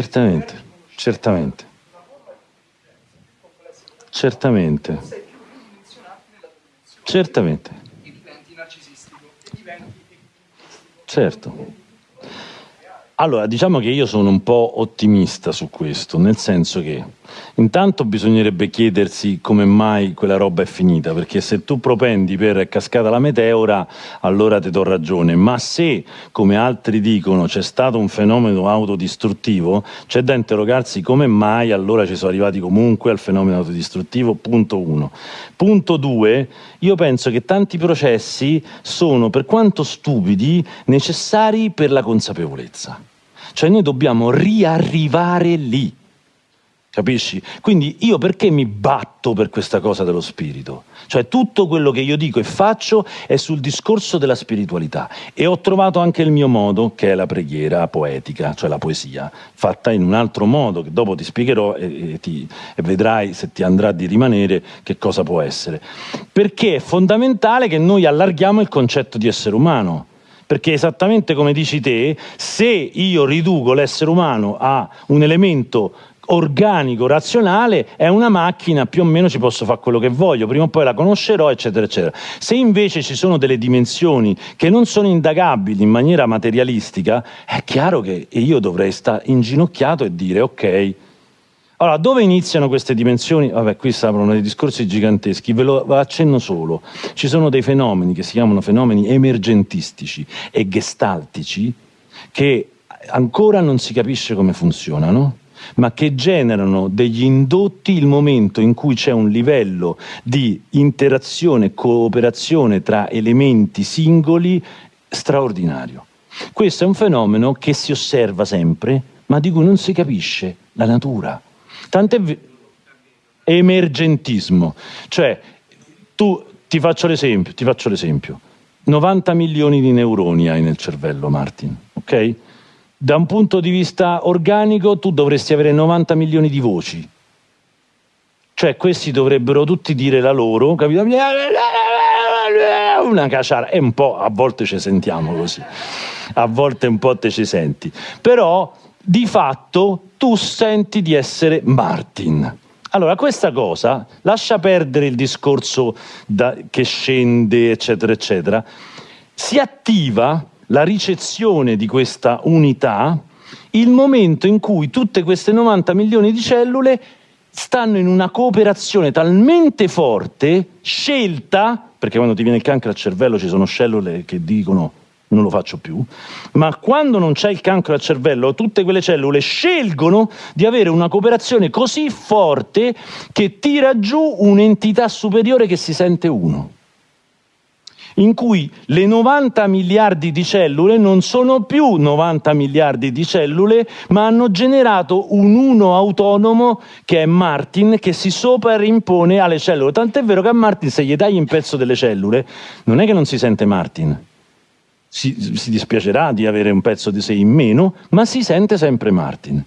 Certamente, certamente. Certamente. Certamente. Certo. Allora, diciamo che io sono un po' ottimista su questo, nel senso che intanto bisognerebbe chiedersi come mai quella roba è finita, perché se tu propendi per cascata la meteora, allora ti do ragione, ma se, come altri dicono, c'è stato un fenomeno autodistruttivo, c'è da interrogarsi come mai allora ci sono arrivati comunque al fenomeno autodistruttivo, punto uno. Punto due, io penso che tanti processi sono, per quanto stupidi, necessari per la consapevolezza. Cioè noi dobbiamo riarrivare lì. Capisci? Quindi io perché mi batto per questa cosa dello spirito? Cioè tutto quello che io dico e faccio è sul discorso della spiritualità e ho trovato anche il mio modo, che è la preghiera poetica, cioè la poesia, fatta in un altro modo, che dopo ti spiegherò e, e, ti, e vedrai se ti andrà di rimanere che cosa può essere. Perché è fondamentale che noi allarghiamo il concetto di essere umano perché esattamente come dici te, se io riduco l'essere umano a un elemento organico, razionale, è una macchina, più o meno ci posso fare quello che voglio, prima o poi la conoscerò, eccetera, eccetera. Se invece ci sono delle dimensioni che non sono indagabili in maniera materialistica, è chiaro che io dovrei stare inginocchiato e dire ok, allora, dove iniziano queste dimensioni? Vabbè, qui si aprono dei discorsi giganteschi, ve lo accenno solo. Ci sono dei fenomeni che si chiamano fenomeni emergentistici e gestaltici che ancora non si capisce come funzionano, ma che generano degli indotti il momento in cui c'è un livello di interazione e cooperazione tra elementi singoli straordinario. Questo è un fenomeno che si osserva sempre, ma di cui non si capisce la natura. Tant'è emergentismo, cioè tu ti faccio l'esempio, ti faccio l'esempio. 90 milioni di neuroni hai nel cervello, Martin, ok? Da un punto di vista organico tu dovresti avere 90 milioni di voci, Cioè questi dovrebbero tutti dire la loro, capito? Una caciara, e un po' a volte ci sentiamo così, a volte un po' te ci senti. Però di fatto tu senti di essere Martin. Allora, questa cosa lascia perdere il discorso da, che scende, eccetera, eccetera. Si attiva la ricezione di questa unità il momento in cui tutte queste 90 milioni di cellule stanno in una cooperazione talmente forte, scelta, perché quando ti viene il cancro al cervello ci sono cellule che dicono non lo faccio più, ma quando non c'è il cancro al cervello, tutte quelle cellule scelgono di avere una cooperazione così forte che tira giù un'entità superiore che si sente uno in cui le 90 miliardi di cellule non sono più 90 miliardi di cellule, ma hanno generato un uno autonomo che è Martin, che si soperimpone alle cellule. Tant'è vero che a Martin se gli tagli un pezzo delle cellule, non è che non si sente Martin, si, si dispiacerà di avere un pezzo di sé in meno, ma si sente sempre Martin.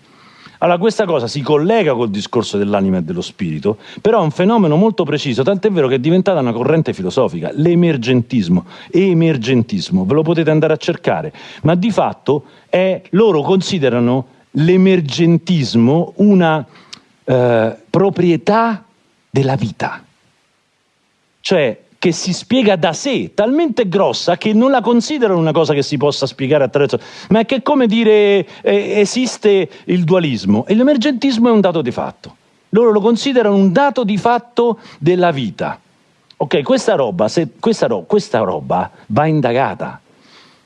Allora questa cosa si collega col discorso dell'anima e dello spirito, però è un fenomeno molto preciso, tant'è vero che è diventata una corrente filosofica, l'emergentismo, emergentismo, ve lo potete andare a cercare, ma di fatto è, loro considerano l'emergentismo una eh, proprietà della vita. Cioè che si spiega da sé, talmente grossa che non la considerano una cosa che si possa spiegare attraverso, ma è che è come dire eh, esiste il dualismo e l'emergentismo è un dato di fatto. Loro lo considerano un dato di fatto della vita. Ok, questa roba, se, questa, ro questa roba va indagata.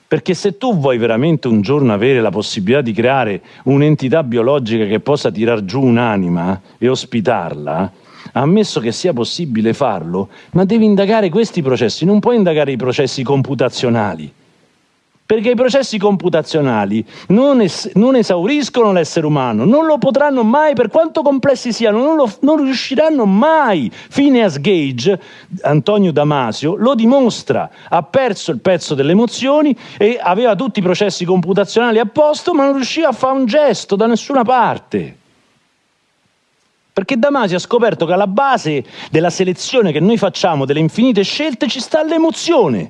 Perché se tu vuoi veramente un giorno avere la possibilità di creare un'entità biologica che possa tirar giù un'anima e ospitarla, ammesso che sia possibile farlo, ma devi indagare questi processi, non puoi indagare i processi computazionali. Perché i processi computazionali non, es non esauriscono l'essere umano, non lo potranno mai, per quanto complessi siano, non, non riusciranno mai. Phineas Gage, Antonio Damasio, lo dimostra. Ha perso il pezzo delle emozioni e aveva tutti i processi computazionali a posto, ma non riusciva a fare un gesto da nessuna parte. Perché Damasio ha scoperto che alla base della selezione che noi facciamo, delle infinite scelte, ci sta l'emozione.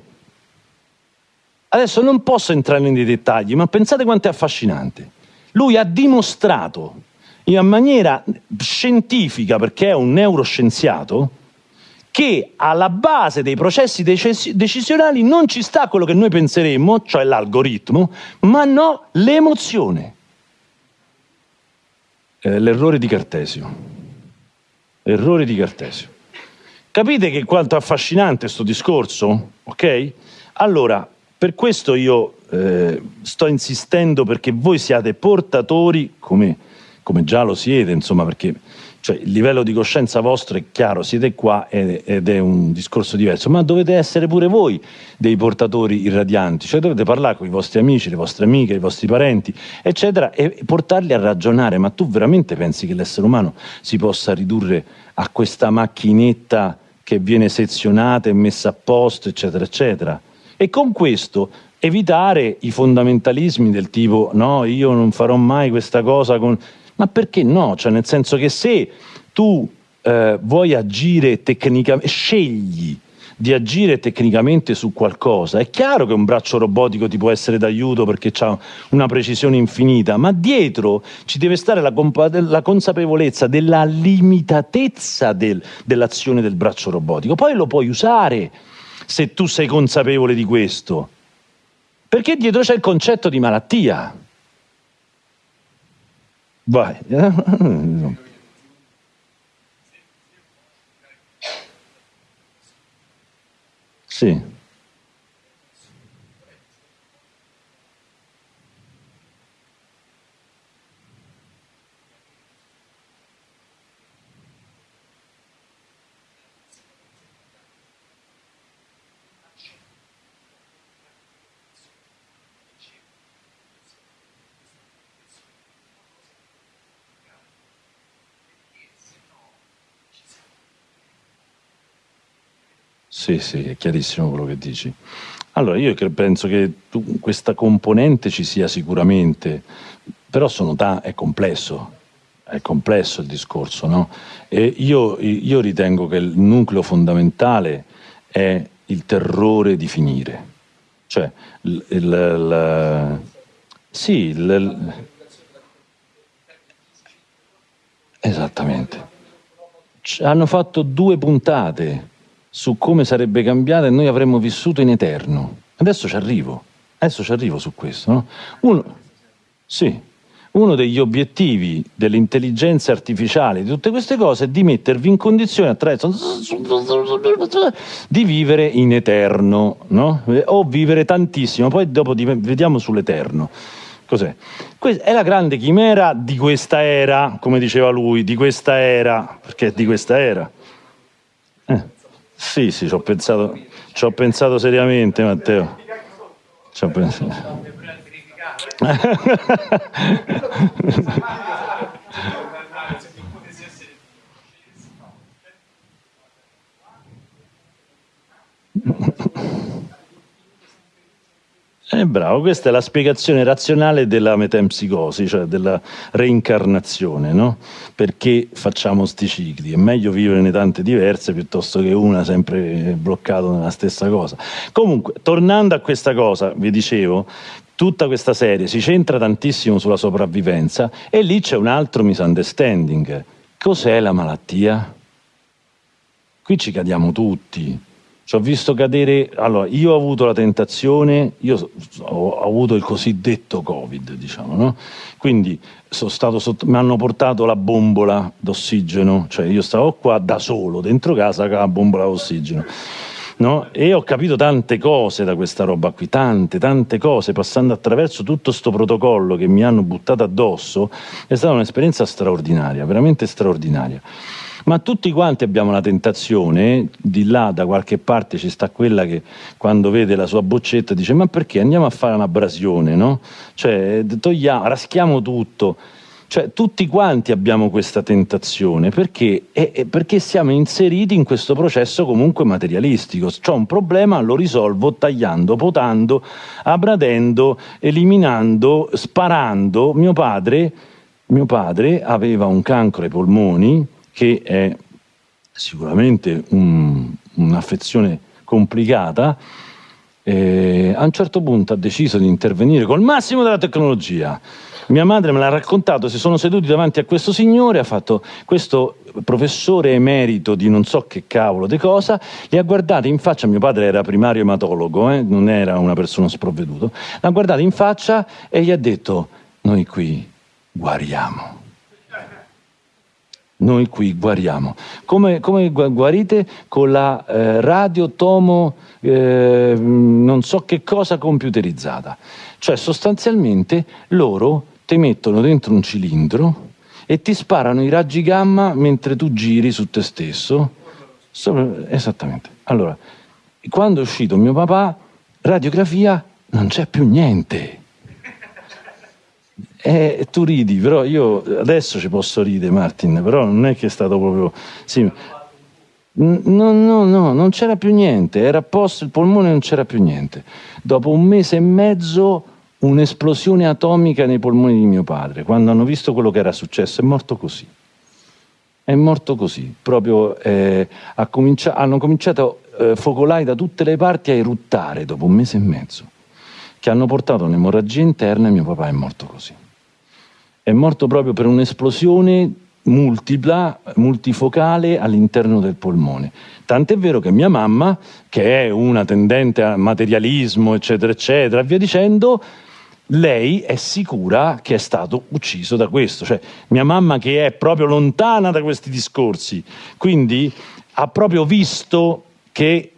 Adesso non posso entrare nei dettagli, ma pensate quanto è affascinante. Lui ha dimostrato in maniera scientifica, perché è un neuroscienziato, che alla base dei processi decisionali non ci sta quello che noi penseremmo, cioè l'algoritmo, ma no l'emozione. Eh, l'errore di Cartesio. Errore di Cartesio. Capite che quanto affascinante questo discorso? Ok? Allora, per questo io eh, sto insistendo perché voi siate portatori, come, come già lo siete, insomma, perché cioè, il livello di coscienza vostro è chiaro, siete qua ed è un discorso diverso, ma dovete essere pure voi dei portatori irradianti, cioè dovete parlare con i vostri amici, le vostre amiche, i vostri parenti, eccetera, e portarli a ragionare, ma tu veramente pensi che l'essere umano si possa ridurre a questa macchinetta che viene sezionata e messa a posto, eccetera, eccetera? E con questo evitare i fondamentalismi del tipo no, io non farò mai questa cosa con ma perché no? Cioè, nel senso che se tu eh, vuoi agire tecnicamente, scegli di agire tecnicamente su qualcosa, è chiaro che un braccio robotico ti può essere d'aiuto perché ha una precisione infinita, ma dietro ci deve stare la, la consapevolezza della limitatezza del, dell'azione del braccio robotico. Poi lo puoi usare se tu sei consapevole di questo, perché dietro c'è il concetto di malattia. Vai. Sì. Sì, sì, è chiarissimo quello che dici. Allora, io penso che tu, questa componente ci sia sicuramente, però ta- è complesso. è complesso il discorso, no? E io, io ritengo che il nucleo fondamentale è il terrore di finire. Cioè, il, il, il sì, il, esattamente. Hanno fatto due puntate su come sarebbe cambiata e noi avremmo vissuto in eterno. Adesso ci arrivo, adesso ci arrivo su questo. No? Uno, sì, uno degli obiettivi dell'intelligenza artificiale, di tutte queste cose, è di mettervi in condizione attraverso di vivere in eterno, no? o vivere tantissimo, poi dopo vediamo sull'eterno. Cos'è? È la grande chimera di questa era, come diceva lui, di questa era, perché è di questa era. Sì, sì, ci ho pensato, ci ho pensato seriamente, Matteo. Ci ho pensato. Eh, bravo, questa è la spiegazione razionale della metempsicosi, cioè della reincarnazione, no? Perché facciamo sti cicli? È meglio viverne tante diverse piuttosto che una sempre bloccato nella stessa cosa. Comunque, tornando a questa cosa, vi dicevo, tutta questa serie si centra tantissimo sulla sopravvivenza e lì c'è un altro misunderstanding. Cos'è la malattia? Qui ci cadiamo tutti ci ho visto cadere, allora io ho avuto la tentazione, io ho avuto il cosiddetto Covid, diciamo, no? Quindi sotto, mi hanno portato la bombola d'ossigeno, cioè io stavo qua da solo, dentro casa con la bombola d'ossigeno. No? E ho capito tante cose da questa roba qui, tante, tante cose, passando attraverso tutto questo protocollo che mi hanno buttato addosso, è stata un'esperienza straordinaria, veramente straordinaria ma tutti quanti abbiamo la tentazione, di là da qualche parte ci sta quella che quando vede la sua boccetta dice ma perché andiamo a fare un'abrasione, no? Cioè togliamo, raschiamo tutto. Cioè, tutti quanti abbiamo questa tentazione perché, eh, perché siamo inseriti in questo processo comunque materialistico. C'ho un problema, lo risolvo tagliando, potando, abradendo, eliminando, sparando. Mio padre, mio padre aveva un cancro ai polmoni che è sicuramente un, un'affezione complicata, eh, a un certo punto ha deciso di intervenire col massimo della tecnologia. Mia madre me l'ha raccontato, si sono seduti davanti a questo signore, ha fatto questo professore emerito di non so che cavolo di cosa, li ha guardati in faccia, mio padre era primario ematologo, eh, non era una persona sprovveduto, l'ha guardati in faccia e gli ha detto, noi qui guariamo noi qui guariamo. Come, come guarite? Con la eh, radiotomo eh, non so che cosa computerizzata. Cioè sostanzialmente loro ti mettono dentro un cilindro e ti sparano i raggi gamma mentre tu giri su te stesso. Esattamente. Allora, quando è uscito mio papà, radiografia, non c'è più niente eh, tu ridi, però io adesso ci posso ridere, Martin, però non è che è stato proprio... Sì. No, no, no, non c'era più niente, era a posto il polmone, non c'era più niente. Dopo un mese e mezzo un'esplosione atomica nei polmoni di mio padre, quando hanno visto quello che era successo, è morto così. È morto così, proprio eh, comincia hanno cominciato eh, focolai da tutte le parti a eruttare dopo un mese e mezzo, che hanno portato un'emorragia interna e mio papà è morto così è morto proprio per un'esplosione multipla, multifocale all'interno del polmone. Tant'è vero che mia mamma, che è una tendente a materialismo, eccetera, eccetera, via dicendo, lei è sicura che è stato ucciso da questo. Cioè, mia mamma che è proprio lontana da questi discorsi, quindi ha proprio visto che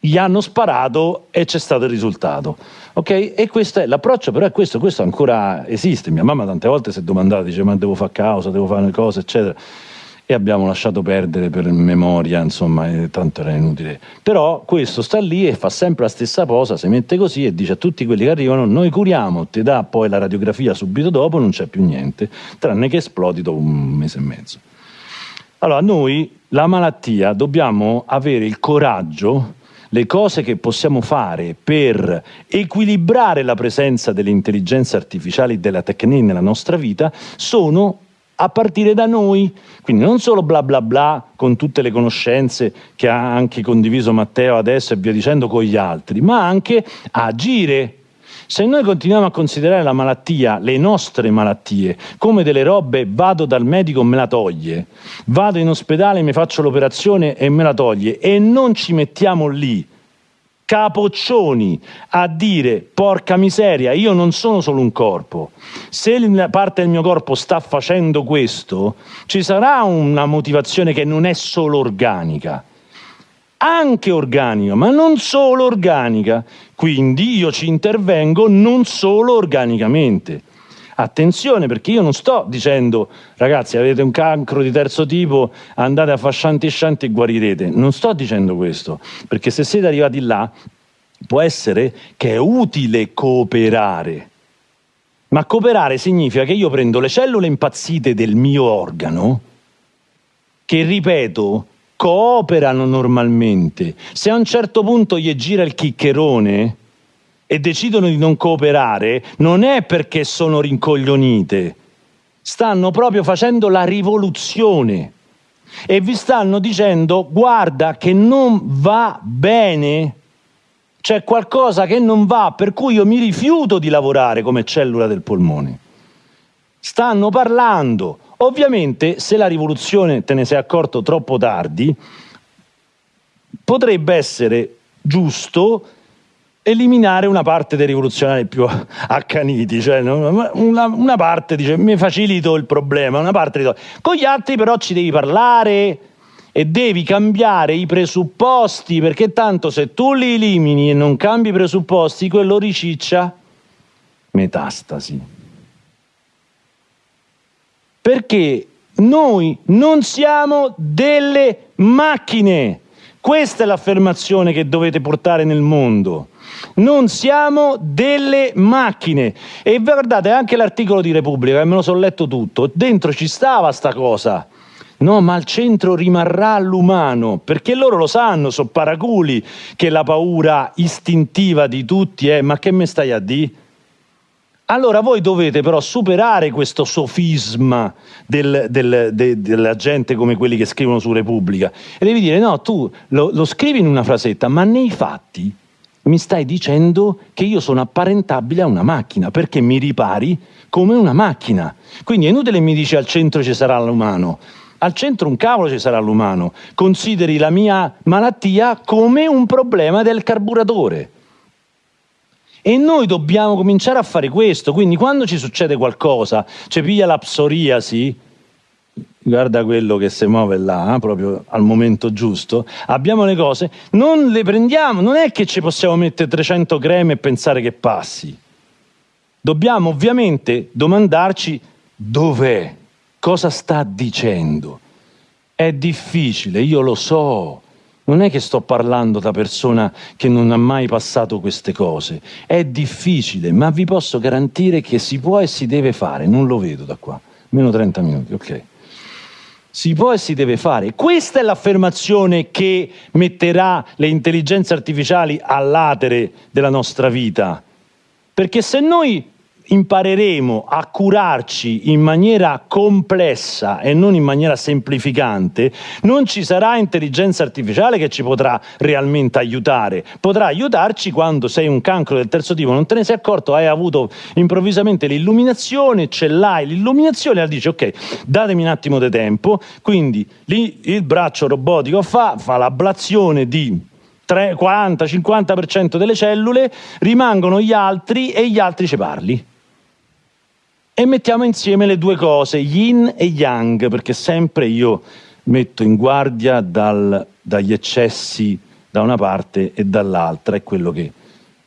gli hanno sparato e c'è stato il risultato. Ok? E questo è l'approccio, però è questo, questo ancora esiste. Mia mamma tante volte si è domandata, dice ma devo fare causa, devo fare cose, eccetera. E abbiamo lasciato perdere per memoria, insomma, tanto era inutile. Però questo sta lì e fa sempre la stessa cosa, si mette così e dice a tutti quelli che arrivano, noi curiamo, ti dà poi la radiografia subito dopo, non c'è più niente, tranne che esplodi dopo un mese e mezzo. Allora, noi la malattia dobbiamo avere il coraggio le cose che possiamo fare per equilibrare la presenza delle intelligenze artificiali e della tecnica nella nostra vita sono a partire da noi. Quindi non solo bla bla bla con tutte le conoscenze che ha anche condiviso Matteo adesso e via dicendo con gli altri, ma anche agire. Se noi continuiamo a considerare la malattia, le nostre malattie, come delle robe, vado dal medico e me la toglie, vado in ospedale, mi faccio l'operazione e me la toglie, e non ci mettiamo lì capoccioni a dire porca miseria, io non sono solo un corpo, se la parte del mio corpo sta facendo questo, ci sarà una motivazione che non è solo organica, anche organica, ma non solo organica, quindi io ci intervengo non solo organicamente. Attenzione perché io non sto dicendo ragazzi avete un cancro di terzo tipo andate a fare shanti shanti e guarirete, non sto dicendo questo perché se siete arrivati là può essere che è utile cooperare. Ma cooperare significa che io prendo le cellule impazzite del mio organo che ripeto cooperano normalmente se a un certo punto gli gira il chiccherone e decidono di non cooperare, non è perché sono rincoglionite, stanno proprio facendo la rivoluzione e vi stanno dicendo guarda che non va bene, c'è qualcosa che non va, per cui io mi rifiuto di lavorare come cellula del polmone. Stanno parlando. Ovviamente, se la rivoluzione te ne sei accorto troppo tardi, potrebbe essere giusto eliminare una parte dei rivoluzionari più accaniti, cioè una, una parte dice mi facilito il problema, una parte dice con gli altri però ci devi parlare e devi cambiare i presupposti perché tanto se tu li elimini e non cambi i presupposti quello riciccia metastasi. Perché noi non siamo delle macchine. Questa è l'affermazione che dovete portare nel mondo. Non siamo delle macchine. E guardate anche l'articolo di Repubblica, me lo sono letto tutto, dentro ci stava sta cosa. No, ma al centro rimarrà l'umano, perché loro lo sanno, sono paraculi, che la paura istintiva di tutti è ma che me stai a dire? Allora voi dovete però superare questo sofisma del, del, de, della gente come quelli che scrivono su Repubblica e devi dire no, tu lo, lo scrivi in una frasetta, ma nei fatti mi stai dicendo che io sono apparentabile a una macchina, perché mi ripari come una macchina. Quindi è inutile mi dici al centro ci sarà l'umano. Al centro un cavolo ci sarà l'umano. Consideri la mia malattia come un problema del carburatore. E noi dobbiamo cominciare a fare questo, quindi quando ci succede qualcosa, ci piglia la psoriasi, guarda quello che si muove là, eh, proprio al momento giusto, abbiamo le cose, non le prendiamo, non è che ci possiamo mettere 300 creme e pensare che passi. Dobbiamo ovviamente domandarci dov'è, cosa sta dicendo. È difficile, io lo so, non è che sto parlando da persona che non ha mai passato queste cose, è difficile, ma vi posso garantire che si può e si deve fare, non lo vedo da qua, meno 30 minuti, ok si può e si deve fare. Questa è l'affermazione che metterà le intelligenze artificiali all'atere della nostra vita. Perché se noi impareremo a curarci in maniera complessa e non in maniera semplificante, non ci sarà intelligenza artificiale che ci potrà realmente aiutare. Potrà aiutarci quando sei un cancro del terzo tipo, non te ne sei accorto, hai avuto improvvisamente l'illuminazione, ce l'hai l'illuminazione e dici ok, datemi un attimo di tempo, quindi lì il braccio robotico fa, fa l'ablazione di 40-50% delle cellule, rimangono gli altri e gli altri ci parli e mettiamo insieme le due cose, yin e yang, perché sempre io metto in guardia dal, dagli eccessi da una parte e dall'altra, è quello che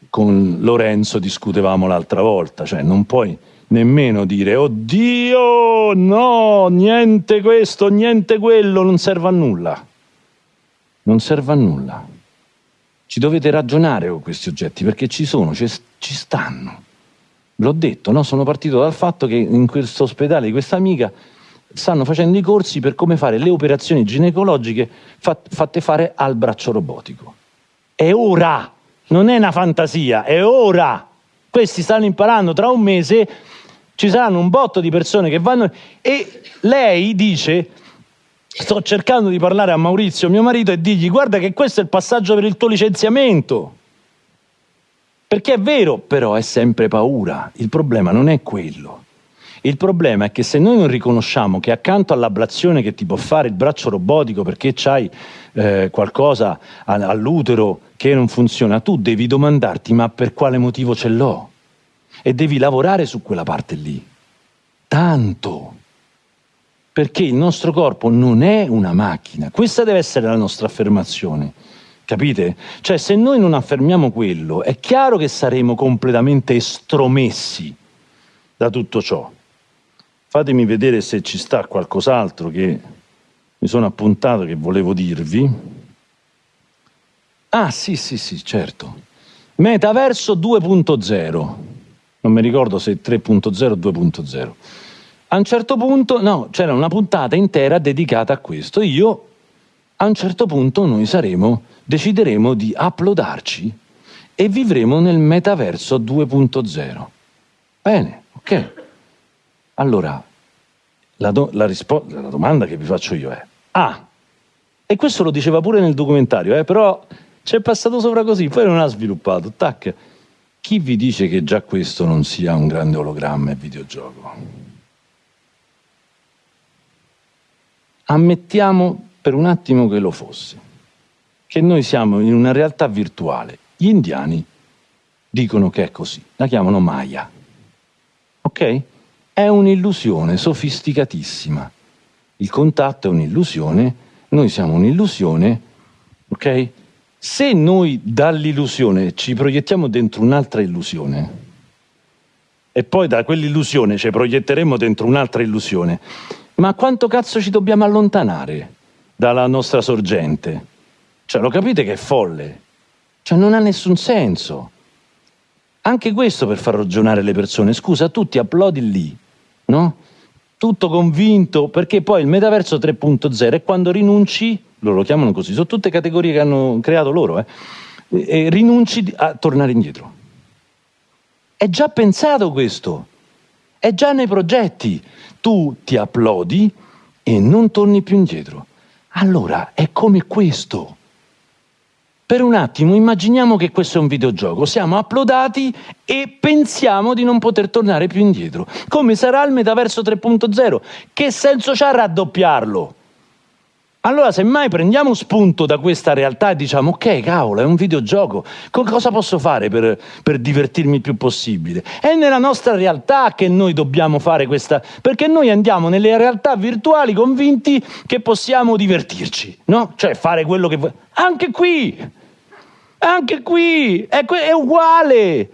con Lorenzo discutevamo l'altra volta, cioè non puoi nemmeno dire oddio, no, niente questo, niente quello, non serve a nulla. Non serve a nulla. Ci dovete ragionare con questi oggetti perché ci sono, ci, ci stanno. L'ho detto, no? sono partito dal fatto che in questo ospedale di questa amica stanno facendo i corsi per come fare le operazioni ginecologiche fat fatte fare al braccio robotico. È ora, non è una fantasia, è ora. Questi stanno imparando, tra un mese ci saranno un botto di persone che vanno e lei dice sto cercando di parlare a Maurizio, mio marito, e digli guarda che questo è il passaggio per il tuo licenziamento. Perché è vero, però è sempre paura. Il problema non è quello. Il problema è che se noi non riconosciamo che accanto all'ablazione che ti può fare il braccio robotico perché c'hai eh, qualcosa all'utero che non funziona, tu devi domandarti ma per quale motivo ce l'ho? E devi lavorare su quella parte lì. Tanto. Perché il nostro corpo non è una macchina. Questa deve essere la nostra affermazione. Capite? Cioè se noi non affermiamo quello, è chiaro che saremo completamente estromessi da tutto ciò. Fatemi vedere se ci sta qualcos'altro che mi sono appuntato che volevo dirvi. Ah, sì, sì, sì, certo. Metaverso 2.0. Non mi ricordo se 3.0 o 2.0. A un certo punto, no, c'era una puntata intera dedicata a questo. Io, a un certo punto, noi saremo, decideremo di uploadarci e vivremo nel metaverso 2.0. Bene, ok. Allora, la, do, la, la, domanda che vi faccio io è, ah, e questo lo diceva pure nel documentario, eh, però c'è passato sopra così, poi non ha sviluppato, tac. Chi vi dice che già questo non sia un grande ologramma e videogioco? Ammettiamo per un attimo che lo fosse, che noi siamo in una realtà virtuale. Gli indiani dicono che è così, la chiamano Maya. Ok? è un'illusione sofisticatissima. Il contatto è un'illusione, noi siamo un'illusione, ok? Se noi dall'illusione ci proiettiamo dentro un'altra illusione e poi da quell'illusione ci proietteremo dentro un'altra illusione, ma quanto cazzo ci dobbiamo allontanare dalla nostra sorgente? Cioè, lo capite che è folle? Cioè, non ha nessun senso. Anche questo per far ragionare le persone. Scusa, tu ti applaudi lì, no? Tutto convinto, perché poi il metaverso 3.0 è quando rinunci, loro lo chiamano così, sono tutte categorie che hanno creato loro, eh, e rinunci a tornare indietro. È già pensato questo, è già nei progetti. Tu ti applaudi e non torni più indietro. Allora è come questo. Per un attimo immaginiamo che questo è un videogioco, siamo uploadati e pensiamo di non poter tornare più indietro. Come sarà il metaverso 3.0? Che senso c'ha raddoppiarlo? Allora, semmai prendiamo spunto da questa realtà e diciamo, ok, cavolo, è un videogioco, cosa posso fare per, per, divertirmi il più possibile? È nella nostra realtà che noi dobbiamo fare questa, perché noi andiamo nelle realtà virtuali convinti che possiamo divertirci, no? Cioè fare quello che vuoi. Anche qui! Anche qui è, è uguale.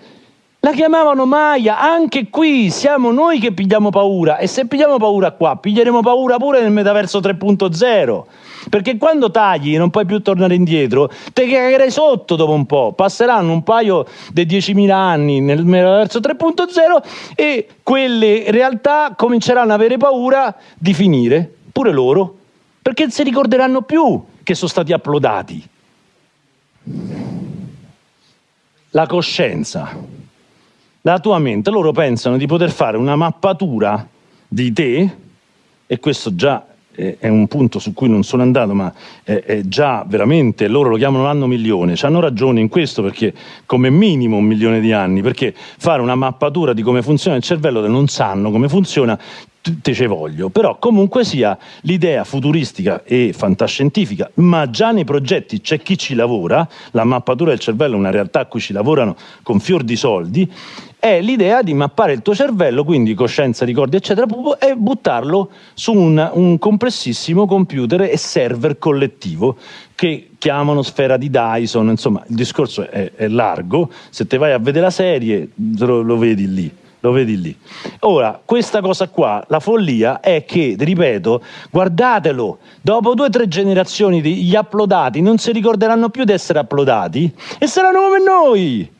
La chiamavano Maya, anche qui siamo noi che pigliamo paura e se pigliamo paura qua, piglieremo paura pure nel metaverso 3.0. Perché quando tagli e non puoi più tornare indietro, te cagherai sotto dopo un po'. Passeranno un paio di 10.000 anni nel metaverso 3.0 e quelle realtà cominceranno ad avere paura di finire, pure loro, perché non si ricorderanno più che sono stati uploadati la coscienza, la tua mente, loro pensano di poter fare una mappatura di te, e questo già è un punto su cui non sono andato, ma è, già veramente, loro lo chiamano l'anno milione, hanno ragione in questo perché come minimo un milione di anni, perché fare una mappatura di come funziona il cervello non sanno come funziona, te ce voglio, però comunque sia l'idea futuristica e fantascientifica, ma già nei progetti c'è chi ci lavora, la mappatura del cervello è una realtà a cui ci lavorano con fior di soldi, è l'idea di mappare il tuo cervello, quindi coscienza, ricordi, eccetera, e buttarlo su un, un complessissimo computer e server collettivo che chiamano sfera di Dyson, insomma il discorso è, è largo, se te vai a vedere la serie lo, lo vedi lì lo vedi lì. Ora, questa cosa qua, la follia è che, ripeto, guardatelo, dopo due o tre generazioni gli uploadati non si ricorderanno più di essere uploadati e saranno come noi.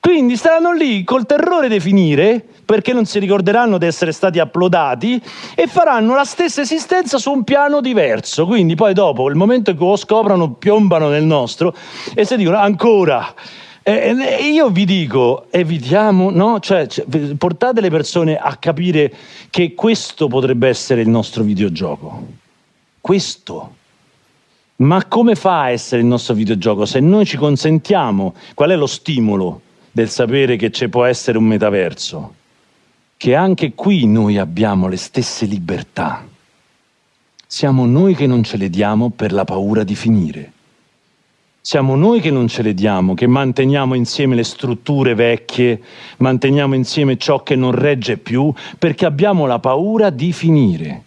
Quindi staranno lì col terrore di finire, perché non si ricorderanno di essere stati uploadati, e faranno la stessa esistenza su un piano diverso. Quindi poi dopo, il momento in cui lo scoprono, piombano nel nostro e si dicono ancora E e io vi dico, evitiamo, no? Cioè, portate le persone a capire che questo potrebbe essere il nostro videogioco. Questo. Ma come fa a essere il nostro videogioco? Se noi ci consentiamo, qual è lo stimolo del sapere che ci può essere un metaverso? Che anche qui noi abbiamo le stesse libertà. Siamo noi che non ce le diamo per la paura di finire. Siamo noi che non ce le diamo, che manteniamo insieme le strutture vecchie, manteniamo insieme ciò che non regge più, perché abbiamo la paura di finire.